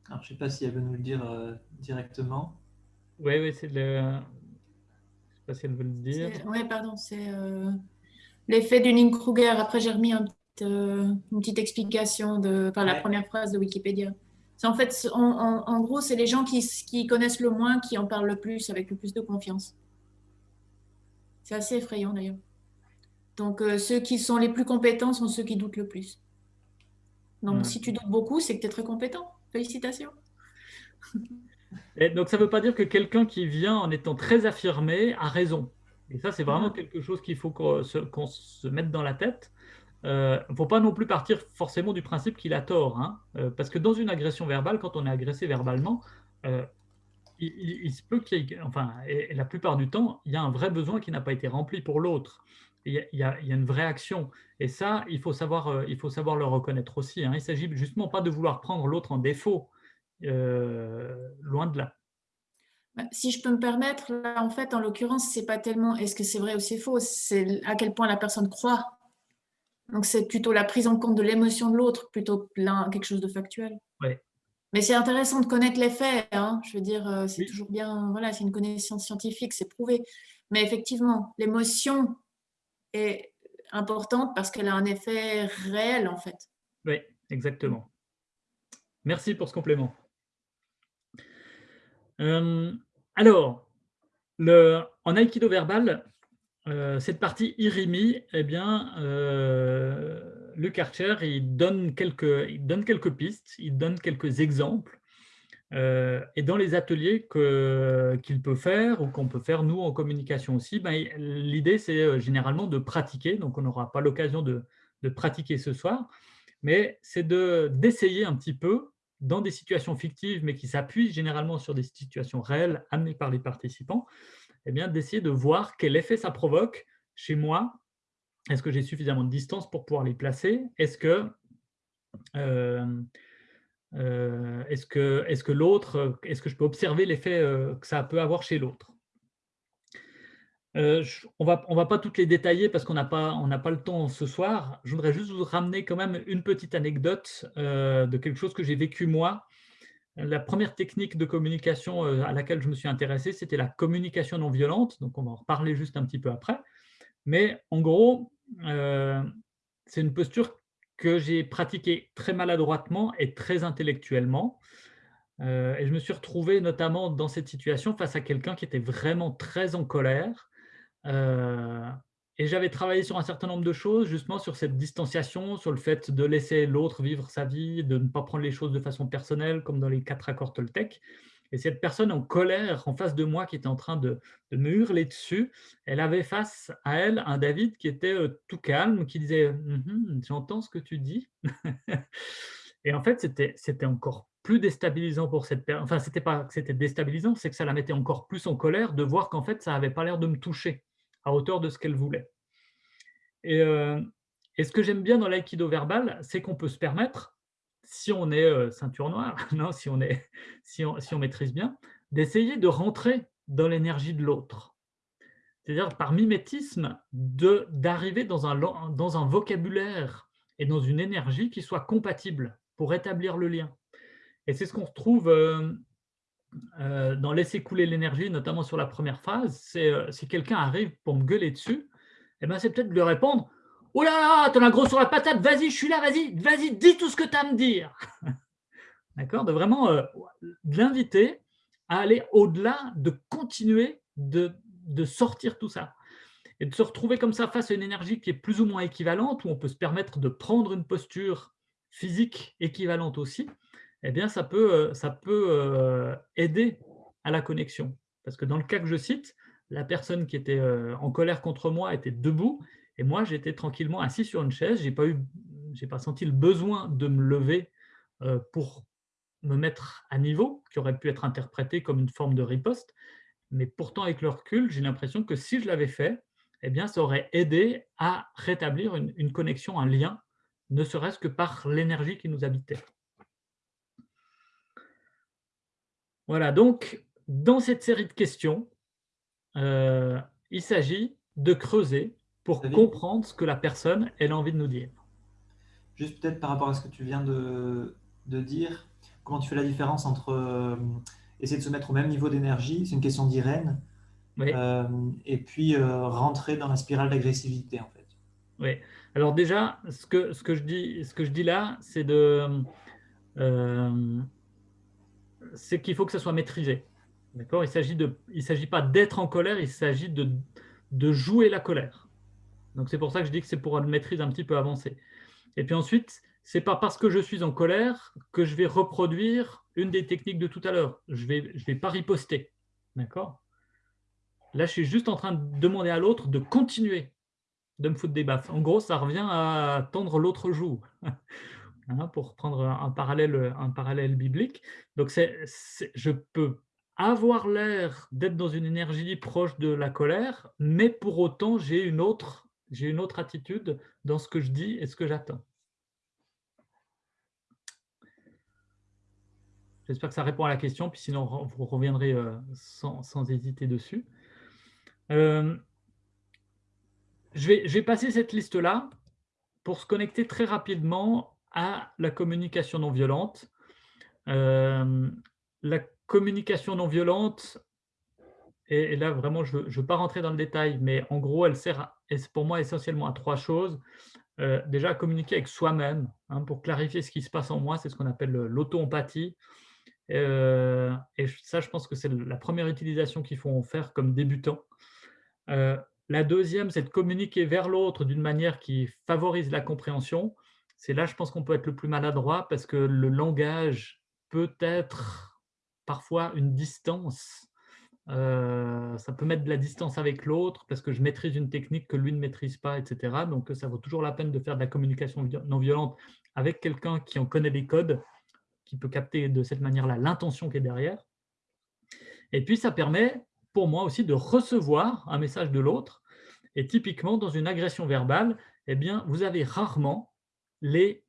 [SPEAKER 1] alors, je ne sais pas si elle veut nous le dire euh, directement.
[SPEAKER 2] Oui, oui, c'est le. Je ne sais pas si elle veut le dire.
[SPEAKER 4] Oui, pardon, c'est euh, l'effet du Kruger. Après, j'ai remis euh, une petite explication de, par la première phrase de Wikipédia. C'est en fait, en, gros, c'est les gens qui, qui, connaissent le moins qui en parlent le plus, avec le plus de confiance. C'est assez effrayant d'ailleurs. Donc, ceux qui sont les plus compétents sont ceux qui doutent le plus. Donc, si tu doutes beaucoup, c'est que tu es très compétent. Félicitations.
[SPEAKER 2] Et donc, ça ne veut pas dire que quelqu'un qui vient en étant très affirmé a raison. Et ça, c'est vraiment ah. quelque chose qu'il faut qu'on se, mette dans la tête. Il euh, ne faut pas non plus partir forcément du principe qu'il a tort. Hein. Euh, parce que dans une agression verbale, quand on est agressé verbalement, euh, il, se peut qu'il y ait, enfin, et, la plupart du temps, il y a un vrai besoin qui n'a pas été rempli pour l'autre. Il, il, y a une vraie action. Et ça, il faut savoir, euh, il faut savoir le reconnaître aussi. Hein. Il ne s'agit justement pas de vouloir prendre l'autre en défaut, euh, loin de là.
[SPEAKER 4] Bah, si je peux me permettre, là, en fait, en l'occurrence, c'est pas tellement est-ce que c'est vrai ou c'est faux, c'est à quel point la personne croit. Donc, c'est plutôt la prise en compte de l'émotion de l'autre plutôt que quelque chose de factuel.
[SPEAKER 2] Ouais.
[SPEAKER 4] Mais c'est intéressant de connaître les faits. Hein. Je veux dire, euh, c'est toujours bien, voilà, c'est une connaissance scientifique, c'est prouvé. Mais effectivement, l'émotion est importante parce qu'elle a un effet réel, en fait.
[SPEAKER 2] Oui, exactement. Merci pour ce complément. Euh, alors, le, en Aikido verbal, euh, cette partie irimi, eh bien, euh, le Karcher, il donne, quelques, il donne quelques pistes, il donne quelques exemples euh, et dans les ateliers qu'il peut faire ou qu'on peut faire nous en communication aussi, ben, l'idée c'est euh, généralement de pratiquer, donc on n'aura pas l'occasion de, pratiquer ce soir, mais c'est d'essayer un petit peu dans des situations fictives, mais qui s'appuient généralement sur des situations réelles amenées par les participants, eh d'essayer de voir quel effet ça provoque chez moi. Est-ce que j'ai suffisamment de distance pour pouvoir les placer? Est-ce que euh, euh, est-ce que, est que l'autre, est-ce que je peux observer l'effet euh, que ça peut avoir chez l'autre? Euh, on va, on va pas toutes les détailler parce qu'on n'a pas, pas le temps ce soir. Je voudrais juste vous ramener quand même une petite anecdote de quelque chose que j'ai vécu moi. La première technique de communication à laquelle je me suis intéressé, c'était la communication non violente. Donc, on va en reparler juste un petit peu après. Mais en gros, c'est une posture que j'ai pratiqué très maladroitement et très intellectuellement. Euh, et je me suis retrouvé notamment dans cette situation face à quelqu'un qui était vraiment très en colère. Euh, et j'avais travaillé sur un certain nombre de choses, justement sur cette distanciation, sur le fait de laisser l'autre vivre sa vie, de ne pas prendre les choses de façon personnelle, comme dans les quatre accords Toltec. Et cette personne en colère en face de moi qui était en train de, me hurler dessus, elle avait face à elle un David qui était euh, tout calme, qui disait «Mmh J'entends ce que tu dis ». Et en fait, c'était encore plus déstabilisant pour cette personne. Enfin, c'était pas que c'était déstabilisant, c'est que ça la mettait encore plus en colère de voir qu'en fait, ça n'avait pas l'air de me toucher à hauteur de ce qu'elle voulait. Et, euh, et ce que j'aime bien dans l'aïkido verbal, c'est qu'on peut se permettre si on est euh, ceinture noire, non, si, on est, si, on, si on maîtrise bien, d'essayer de rentrer dans l'énergie de l'autre. C'est-à-dire par mimétisme, d'arriver dans un, dans un vocabulaire et dans une énergie qui soit compatible pour établir le lien. Et c'est ce qu'on retrouve euh, euh, dans Laisser couler l'énergie, notamment sur la première phase. C'est si quelqu'un arrive pour me gueuler dessus, eh ben, c'est peut-être de lui répondre Oh là là, t'en as gros sur la patate, vas-y, je suis là, vas-y, vas-y, dis tout ce que tu as à me dire. D'accord De vraiment euh, l'inviter à aller au-delà, de continuer de, sortir tout ça. Et de se retrouver comme ça face à une énergie qui est plus ou moins équivalente, où on peut se permettre de prendre une posture physique équivalente aussi, eh bien, ça peut, euh, euh, aider à la connexion. Parce que dans le cas que je cite, la personne qui était en colère contre moi était debout et moi, j'étais tranquillement assis sur une chaise. Je n'ai pas, eu, pas senti le besoin de me lever euh, pour me mettre à niveau, qui aurait pu être interprété comme une forme de riposte. Mais pourtant, avec le recul, j'ai l'impression que si je l'avais fait, eh bien, ça aurait aidé à rétablir une, connexion, un lien, ne serait-ce que par l'énergie qui nous habitait. Voilà, donc, dans cette série de questions, euh, il s'agit de creuser pour comprendre ce que la personne elle a envie de nous dire.
[SPEAKER 1] Juste peut-être par rapport à ce que tu viens de, de dire, comment tu fais la différence entre euh, essayer de se mettre au même niveau d'énergie, c'est une question d'Irène, euh, et puis euh, rentrer dans la spirale d'agressivité en fait.
[SPEAKER 2] Oui. Alors déjà, ce que, ce que, je, dis, ce que je dis là, c'est de c'est qu'il faut que ça soit maîtrisé. D'accord? Il ne s'agit pas d'être en colère, il s'agit de, de jouer la colère. Donc c'est pour ça que je dis que c'est pour une maîtrise un petit peu avancée. Et puis ensuite, c'est pas parce que je suis en colère que je vais reproduire une des techniques de tout à l'heure. Je vais, je vais pas riposter. D'accord? Là, je suis juste en train de demander à l'autre de continuer de me foutre des baffes. En gros, ça revient à tendre l'autre joue, hein, pour prendre un parallèle, un parallèle biblique. Donc, je peux avoir l'air d'être dans une énergie proche de la colère, mais pour autant, j'ai une autre j'ai une autre attitude dans ce que je dis et ce que j'attends. J'espère que ça répond à la question, puis sinon vous reviendrez euh, sans, hésiter dessus. Euh, je, vais, je vais passer cette liste-là pour se connecter très rapidement à la communication non violente. Euh, la communication non violente, et, là, vraiment, je ne veux pas rentrer dans le détail, mais en gros, elle sert pour moi essentiellement à trois choses. Euh, déjà, à communiquer avec soi-même, hein, pour clarifier ce qui se passe en moi, c'est ce qu'on appelle l'auto-empathie. Euh, et ça, je pense que c'est la première utilisation qu'il faut en faire comme débutant. Euh, la deuxième, c'est de communiquer vers l'autre d'une manière qui favorise la compréhension. C'est là, je pense qu'on peut être le plus maladroit parce que le langage peut être parfois une distance euh, ça peut mettre de la distance avec l'autre parce que je maîtrise une technique que lui ne maîtrise pas, etc. Donc, ça vaut toujours la peine de faire de la communication non violente avec quelqu'un qui en connaît les codes, qui peut capter de cette manière-là l'intention qui est derrière. Et puis, ça permet pour moi aussi de recevoir un message de l'autre. Et typiquement, dans une agression verbale, eh bien, vous avez rarement les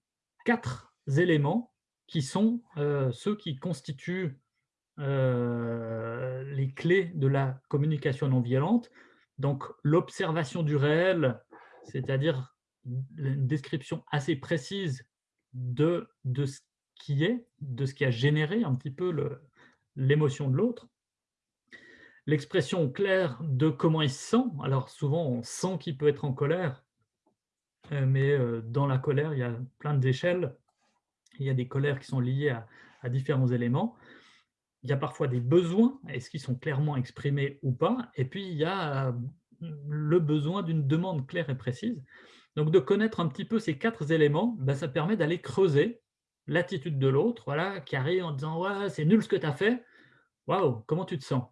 [SPEAKER 2] quatre éléments qui sont euh, ceux qui constituent euh, les clés de la communication non violente. Donc, l'observation du réel, c'est-à-dire une description assez précise de, de ce qui est, de ce qui a généré un petit peu l'émotion de l'autre. L'expression claire de comment il se sent. Alors, souvent, on sent qu'il peut être en colère. euh, mais euh, dans la colère, il y a plein d'échelles. Il y a des colères qui sont liées à, différents éléments. Il y a parfois des besoins, est-ce qu'ils sont clairement exprimés ou pas Et puis, il y a le besoin d'une demande claire et précise. Donc, de connaître un petit peu ces quatre éléments, ben, ça permet d'aller creuser l'attitude de l'autre, voilà, qui arrive en disant ouais, c'est nul ce que tu as fait. Waouh, comment tu te sens?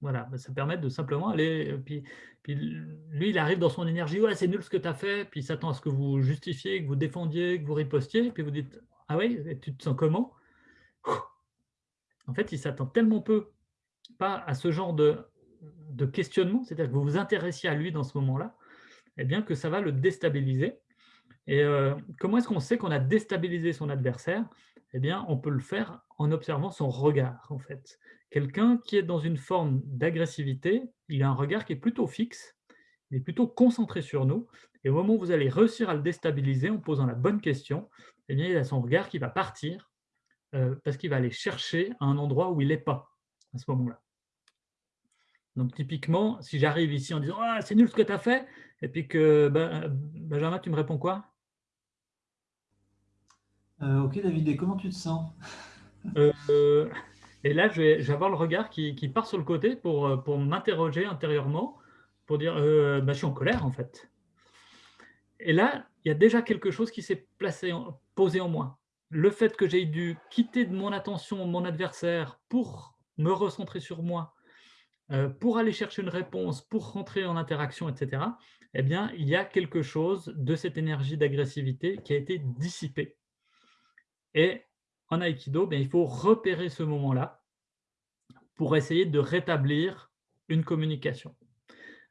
[SPEAKER 2] Voilà, ben, ça permet de simplement aller. Puis, puis lui, il arrive dans son énergie ouais, c'est nul ce que tu as fait. Puis il s'attend à ce que vous justifiez, que vous défendiez, que vous ripostiez. Puis vous dites ah oui, tu te sens comment? En fait, il s'attend tellement peu pas à ce genre de, questionnement, c'est-à-dire que vous vous intéressiez à lui dans ce moment-là, eh bien que ça va le déstabiliser. Et euh, comment est-ce qu'on sait qu'on a déstabilisé son adversaire? Eh bien, on peut le faire en observant son regard, en fait. Quelqu'un qui est dans une forme d'agressivité, il a un regard qui est plutôt fixe, il est plutôt concentré sur nous, et au moment où vous allez réussir à le déstabiliser en posant la bonne question, eh bien, il a son regard qui va partir, euh, parce qu'il va aller chercher à un endroit où il n'est pas, à ce moment-là. Donc typiquement, si j'arrive ici en disant ah, c'est nul ce que tu as fait », et puis que ben, Benjamin, tu me réponds quoi?
[SPEAKER 1] Euh, ok David, et comment tu te sens?
[SPEAKER 2] Euh, Et là, je vais, avoir le regard qui, part sur le côté pour, pour m'interroger intérieurement, pour dire bah, je suis en colère en fait. Et là, il y a déjà quelque chose qui s'est placé, posé en moi. Le fait que j'ai dû quitter de mon attention mon adversaire pour me recentrer sur moi, pour aller chercher une réponse, pour rentrer en interaction, etc., eh bien, il y a quelque chose de cette énergie d'agressivité qui a été dissipée. Et en Aikido, ben, il faut repérer ce moment-là pour essayer de rétablir une communication.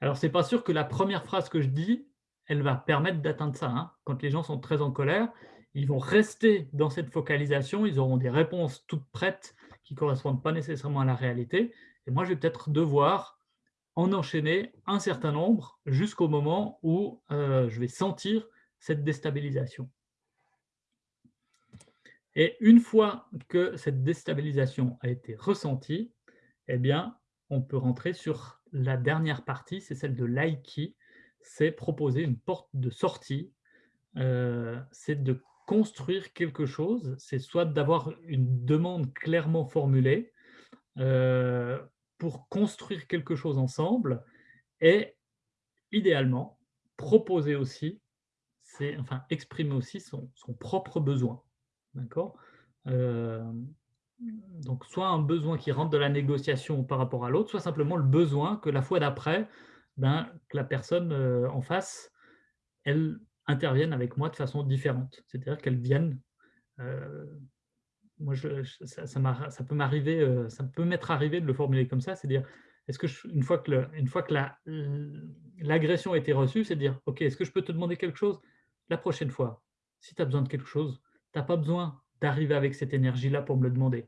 [SPEAKER 2] Alors, ce n'est pas sûr que la première phrase que je dis, elle va permettre d'atteindre ça. Hein. Quand les gens sont très en colère, ils vont rester dans cette focalisation, ils auront des réponses toutes prêtes qui ne correspondent pas nécessairement à la réalité. Et moi, je vais peut-être devoir en enchaîner un certain nombre jusqu'au moment où euh, je vais sentir cette déstabilisation. Et une fois que cette déstabilisation a été ressentie, eh bien, on peut rentrer sur la dernière partie, c'est celle de l'aiki, c'est proposer une porte de sortie, euh, c'est de construire quelque chose, c'est soit d'avoir une demande clairement formulée euh, pour construire quelque chose ensemble, et idéalement, proposer aussi, enfin exprimer aussi son propre besoin. D'accord euh, Donc, soit un besoin qui rentre de la négociation par rapport à l'autre, soit simplement le besoin que la fois d'après, ben, que la personne euh, en face, elle intervienne avec moi de façon différente. C'est-à-dire qu'elle vienne. Euh, moi, je, ça, peut m'arriver, ça peut m'être arrivé de le formuler comme ça, c'est-à-dire, est-ce que une fois que, le, une fois que l'agression a été reçue, c'est dire, ok, est-ce que je peux te demander quelque chose la prochaine fois? Si tu as besoin de quelque chose, tu n'as pas besoin d'arriver avec cette énergie-là pour me le demander.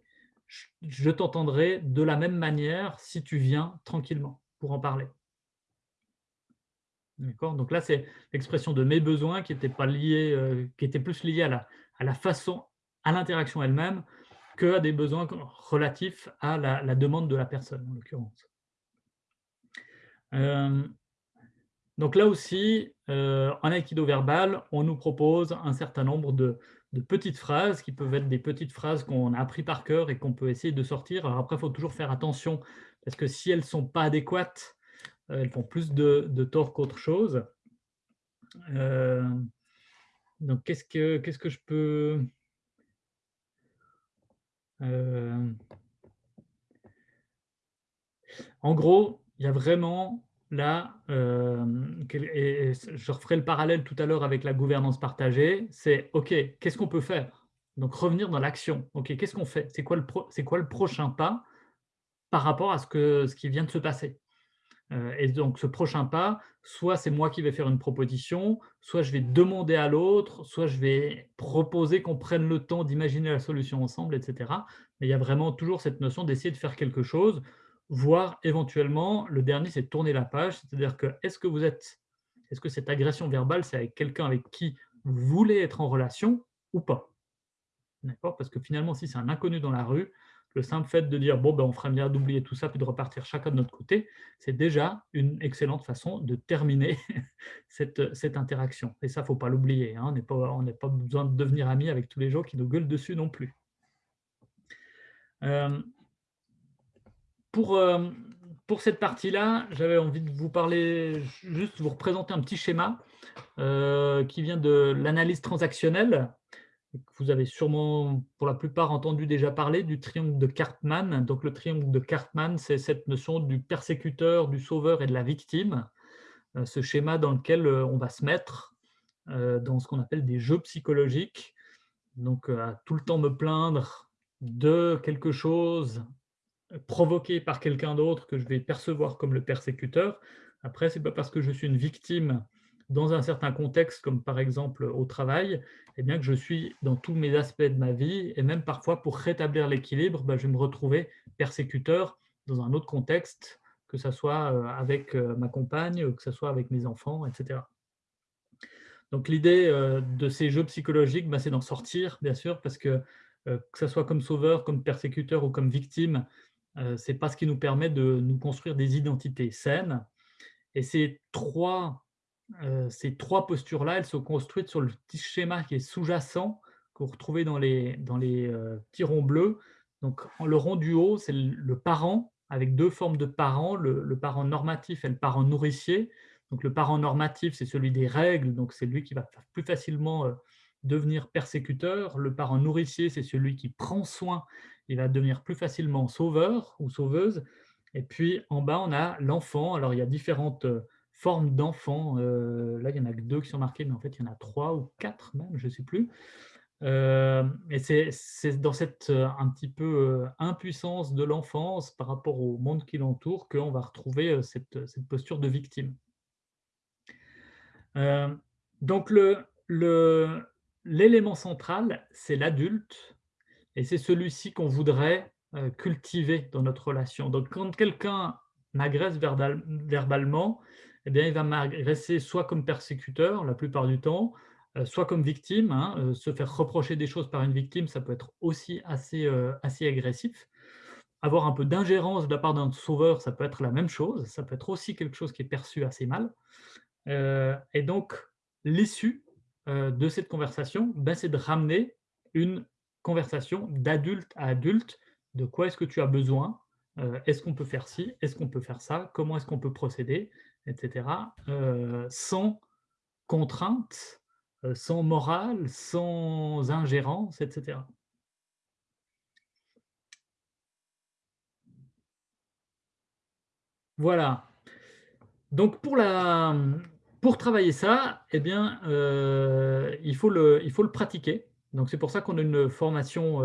[SPEAKER 2] Je, t'entendrai de la même manière si tu viens tranquillement pour en parler. Donc là, c'est l'expression de mes besoins qui était, pas lié, euh, qui était plus lié à la, façon, à l'interaction elle-même, que à des besoins relatifs à la, demande de la personne, en l'occurrence. Euh, donc là aussi, euh, en aikido verbal, on nous propose un certain nombre de, de petites phrases qui peuvent être des petites phrases qu'on a appris par cœur et qu'on peut essayer de sortir. Alors après, il faut toujours faire attention parce que si elles ne sont pas adéquates, elles font plus de, tort qu'autre chose. Euh, donc, qu'est-ce que, qu'est-ce que je peux... Euh, en gros, il y a vraiment là, euh, je referai le parallèle tout à l'heure avec la gouvernance partagée, c'est OK, qu'est-ce qu'on peut faire? Donc revenir dans l'action. OK, qu'est-ce qu'on fait? C'est quoi, le quoi le prochain pas par rapport à ce, que, ce qui vient de se passer? euh, Et donc ce prochain pas, soit c'est moi qui vais faire une proposition, soit je vais demander à l'autre, soit je vais proposer qu'on prenne le temps d'imaginer la solution ensemble, etc. Mais il y a vraiment toujours cette notion d'essayer de faire quelque chose voire éventuellement, le dernier, c'est tourner la page, c'est-à-dire que est-ce que vous êtes, est-ce que cette agression verbale, c'est avec quelqu'un avec qui vous voulez être en relation ou pas? D'accord? Parce que finalement, si c'est un inconnu dans la rue, le simple fait de dire bon, ben, on ferait bien d'oublier tout ça puis de repartir chacun de notre côté, c'est déjà une excellente façon de terminer cette, cette interaction. Et ça, il ne faut pas l'oublier. Hein. On n'a pas, besoin de devenir amis avec tous les gens qui nous gueulent dessus non plus. Euh, pour, euh, pour cette partie-là, j'avais envie de vous parler, juste vous représenter un petit schéma euh, qui vient de l'analyse transactionnelle. Vous avez sûrement, pour la plupart, entendu déjà parler du triangle de Cartman. Donc, le triangle de Cartman, c'est cette notion du persécuteur, du sauveur et de la victime. Euh, ce schéma dans lequel euh, on va se mettre dans ce qu'on appelle des jeux psychologiques. Donc, à tout le temps me plaindre de quelque chose provoqué par quelqu'un d'autre que je vais percevoir comme le persécuteur. Après, ce n'est pas parce que je suis une victime dans un certain contexte, comme par exemple au travail, eh bien que je suis dans tous mes aspects de ma vie, et même parfois pour rétablir l'équilibre, ben, je vais me retrouver persécuteur dans un autre contexte, que ce soit euh, avec euh, ma compagne, que ce soit avec mes enfants, etc. Donc l'idée euh, de ces jeux psychologiques, ben, c'est d'en sortir, bien sûr, parce que que ce soit comme sauveur, comme persécuteur ou comme victime, ce n'est pas ce qui nous permet de nous construire des identités saines. Et ces trois ces trois postures-là, elles sont construites sur le petit schéma qui est sous-jacent, que vous retrouvez dans les, dans les petits ronds bleus. Donc, le rond du haut, c'est le parent, avec deux formes de parents, le, parent normatif et le parent nourricier. Donc, le parent normatif, c'est celui des règles, donc c'est lui qui va plus facilement devenir persécuteur. Le parent nourricier, c'est celui qui prend soin, il va devenir plus facilement sauveur ou sauveuse. Et puis, en bas, on a l'enfant. Alors, il y a différentes forme d'enfant. Euh, là, il n'y en a que deux qui sont marqués, mais en fait, il y en a trois ou quatre même, je ne sais plus. Euh, et c'est dans cette euh, un petit peu impuissance de l'enfance par rapport au monde qui l'entoure qu'on va retrouver cette, cette, posture de victime. donc, l'élément le, central, c'est l'adulte, et c'est celui-ci qu'on voudrait cultiver dans notre relation. Donc, quand quelqu'un m'agresse verbalement, eh bien, il va m'agresser soit comme persécuteur la plupart du temps, euh, soit comme victime. Hein, euh, se faire reprocher des choses par une victime, ça peut être aussi assez, euh, assez agressif. Avoir un peu d'ingérence de la part d'un sauveur, ça peut être la même chose. Ça peut être aussi quelque chose qui est perçu assez mal. et donc, l'issue de cette conversation, ben, c'est de ramener une conversation d'adulte à adulte. De quoi est-ce que tu as besoin? Est-ce qu'on peut faire ci? Est-ce qu'on peut faire ça? Comment est-ce qu'on peut procéder? Etc., euh, sans contrainte, euh, sans morale, sans ingérence, etc. Voilà. Donc pour, la, pour travailler ça, eh bien, euh, il, faut le, il faut le pratiquer. Donc c'est pour ça qu'on a une formation,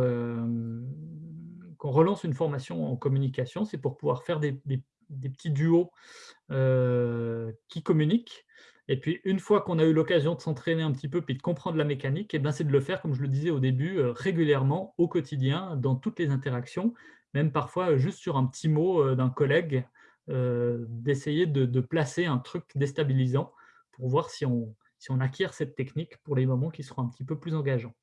[SPEAKER 2] qu'on relance une formation en communication, c'est pour pouvoir faire des, des petits duos euh, qui communiquent. Et puis, une fois qu'on a eu l'occasion de s'entraîner un petit peu puis de comprendre la mécanique, eh c'est de le faire, comme je le disais au début, euh, régulièrement, au quotidien, dans toutes les interactions, même parfois juste sur un petit mot euh, d'un collègue, d'essayer de, placer un truc déstabilisant pour voir si on, si on acquiert cette technique pour les moments qui seront un petit peu plus engageants.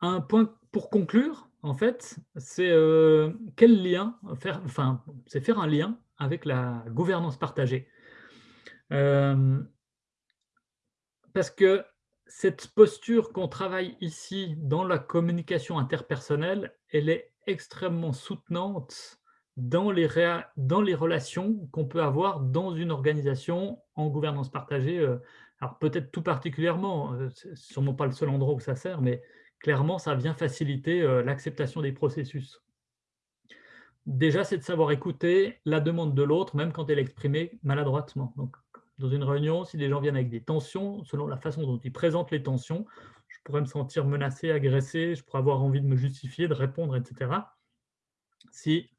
[SPEAKER 2] Un point pour conclure, en fait, c'est euh, quel lien faire, enfin, c'est faire un lien avec la gouvernance partagée. Euh, parce que cette posture qu'on travaille ici dans la communication interpersonnelle, elle est extrêmement soutenante dans les, relations qu'on peut avoir dans une organisation en gouvernance partagée. Euh, alors peut-être tout particulièrement, c'est sûrement pas le seul endroit où ça sert, mais clairement, ça vient faciliter euh, l'acceptation des processus. Déjà, c'est de savoir écouter la demande de l'autre, même quand elle est exprimée maladroitement. Dans une réunion, si les gens viennent avec des tensions, selon la façon dont ils présentent les tensions, je pourrais me sentir menacé, agressé, je pourrais avoir envie de me justifier, de répondre, etc. Si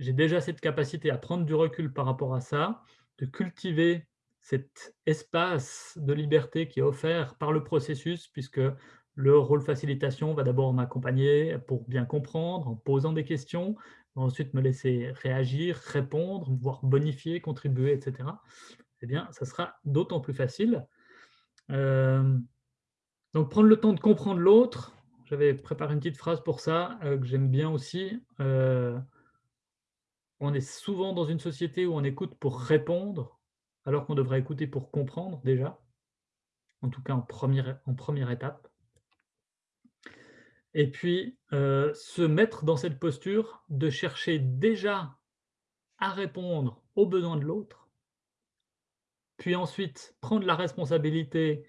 [SPEAKER 2] j'ai déjà cette capacité à prendre du recul par rapport à ça, de cultiver cet espace de liberté qui est offert par le processus, puisque le rôle facilitation va d'abord m'accompagner pour bien comprendre, en posant des questions, ensuite me laisser réagir, répondre, voire bonifier, contribuer, etc. Eh bien, ça sera d'autant plus facile. Euh, Donc, prendre le temps de comprendre l'autre. J'avais préparé une petite phrase pour ça, euh, que j'aime bien aussi. Euh, on est souvent dans une société où on écoute pour répondre, alors qu'on devrait écouter pour comprendre déjà, en tout cas en première, en première étape. Et puis, euh, se mettre dans cette posture de chercher déjà à répondre aux besoins de l'autre, puis ensuite prendre la responsabilité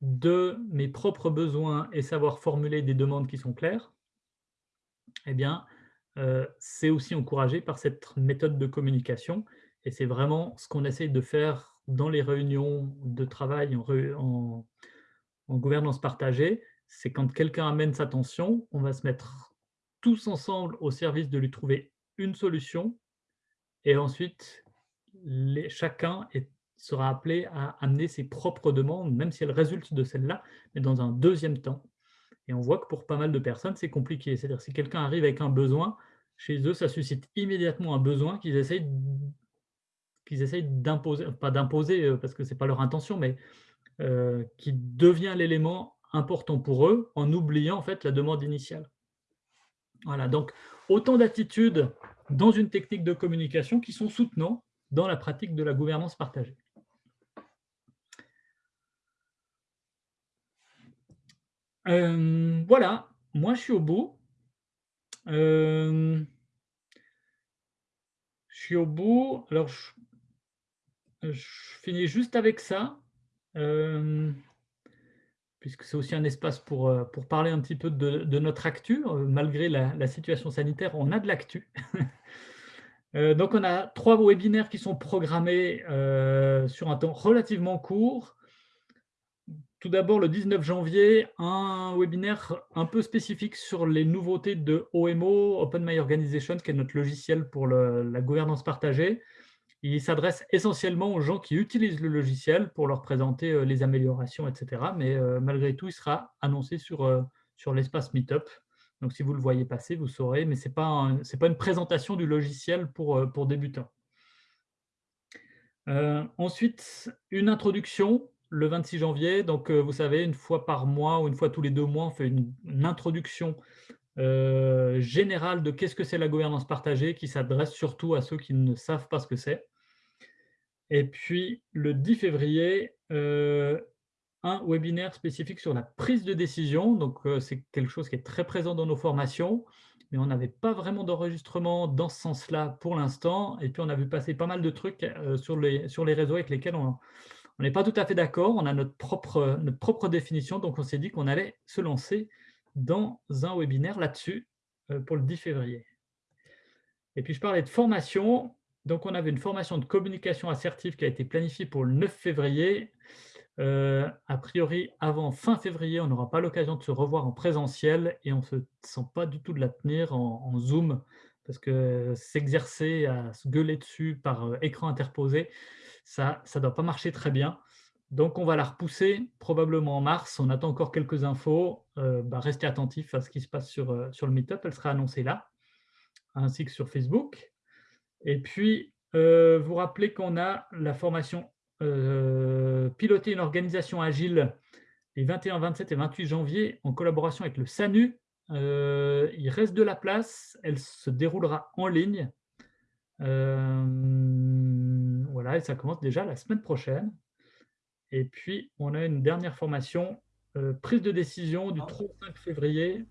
[SPEAKER 2] de mes propres besoins et savoir formuler des demandes qui sont claires, eh bien, euh, c'est aussi encouragé par cette méthode de communication. Et c'est vraiment ce qu'on essaye de faire dans les réunions de travail en gouvernance partagée. C'est quand quelqu'un amène sa tension, on va se mettre tous ensemble au service de lui trouver une solution. Et ensuite, chacun sera appelé à amener ses propres demandes, même si elles résultent de celle-là, mais dans un deuxième temps. Et on voit que pour pas mal de personnes, c'est compliqué. C'est-à-dire si quelqu'un arrive avec un besoin, chez eux, ça suscite immédiatement un besoin qu'ils essayent qu'ils essayent d'imposer, pas d'imposer euh, parce que ce n'est pas leur intention, mais euh, qui devient l'élément important pour eux en oubliant en fait la demande initiale. Voilà, donc autant d'attitudes dans une technique de communication qui sont soutenants dans la pratique de la gouvernance partagée. Euh, voilà, moi je suis au bout. Euh, je suis au bout. Alors, je, finis juste avec ça, euh, puisque c'est aussi un espace pour, pour parler un petit peu de, notre actu. Malgré la, la, situation sanitaire, on a de l'actu. donc, on a trois webinaires qui sont programmés sur un temps relativement court. Tout d'abord, le 19 janvier, un webinaire un peu spécifique sur les nouveautés de OMO, Open My Organization, qui est notre logiciel pour la gouvernance partagée. Il s'adresse essentiellement aux gens qui utilisent le logiciel pour leur présenter euh, les améliorations, etc. Mais euh, malgré tout, il sera annoncé sur, euh, sur l'espace Meetup. Donc, si vous le voyez passer, vous saurez, mais ce n'est pas, une présentation du logiciel pour, débutants. ensuite, une introduction le 26 janvier. Donc, vous savez, une fois par mois ou une fois tous les deux mois, on fait une, introduction générale de qu'est-ce que c'est la gouvernance partagée, qui s'adresse surtout à ceux qui ne savent pas ce que c'est. Et puis, le 10 février, euh, un webinaire spécifique sur la prise de décision. Donc, c'est quelque chose qui est très présent dans nos formations, mais on n'avait pas vraiment d'enregistrement dans ce sens-là pour l'instant. Et puis, on a vu passer pas mal de trucs sur, les, sur les réseaux avec lesquels on, n'est pas tout à fait d'accord, on a notre propre, notre propre définition, donc on s'est dit qu'on allait se lancer dans un webinaire là-dessus euh, pour le 10 février. Et puis je parlais de formation, donc on avait une formation de communication assertive qui a été planifiée pour le 9 février. Euh, a priori, avant fin février, on n'aura pas l'occasion de se revoir en présentiel et on ne se sent pas du tout de la tenir en, Zoom parce que s'exercer à se gueuler dessus par euh, écran interposé, ça ne doit pas marcher très bien. Donc, on va la repousser probablement en mars. On attend encore quelques infos. Euh, bah, restez attentifs à ce qui se passe sur, sur le Meetup. Elle sera annoncée là, ainsi que sur Facebook. Et puis, euh, vous rappelez qu'on a la formation Piloter une organisation agile les 21, 27 et 28 janvier en collaboration avec le SANU. il reste de la place. Elle se déroulera en ligne. Voilà, et ça commence déjà la semaine prochaine. Et puis, on a une dernière formation, euh, prise de décision du 35 ah. février.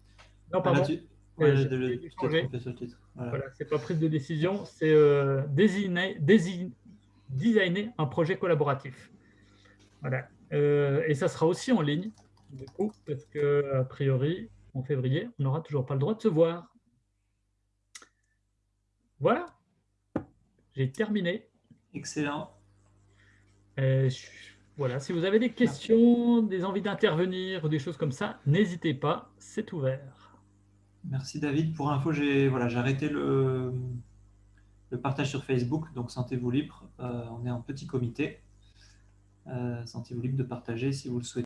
[SPEAKER 1] Non, pardon. Voilà,
[SPEAKER 2] c'est pas prise de décision, c'est euh, designer, designer, un projet collaboratif. Voilà. Euh, et ça sera aussi en ligne, du coup, parce que a priori, en février, on n'aura toujours pas le droit de se voir. Voilà. J'ai terminé.
[SPEAKER 1] Excellent.
[SPEAKER 2] Euh, voilà, si vous avez des questions, des envies d'intervenir ou des choses comme ça, n'hésitez pas, c'est ouvert.
[SPEAKER 1] Merci David. Pour info, j'ai arrêté le, le, partage sur Facebook, donc sentez-vous libre. Euh, on est en petit comité. Euh, sentez-vous libre de partager si vous le souhaitez.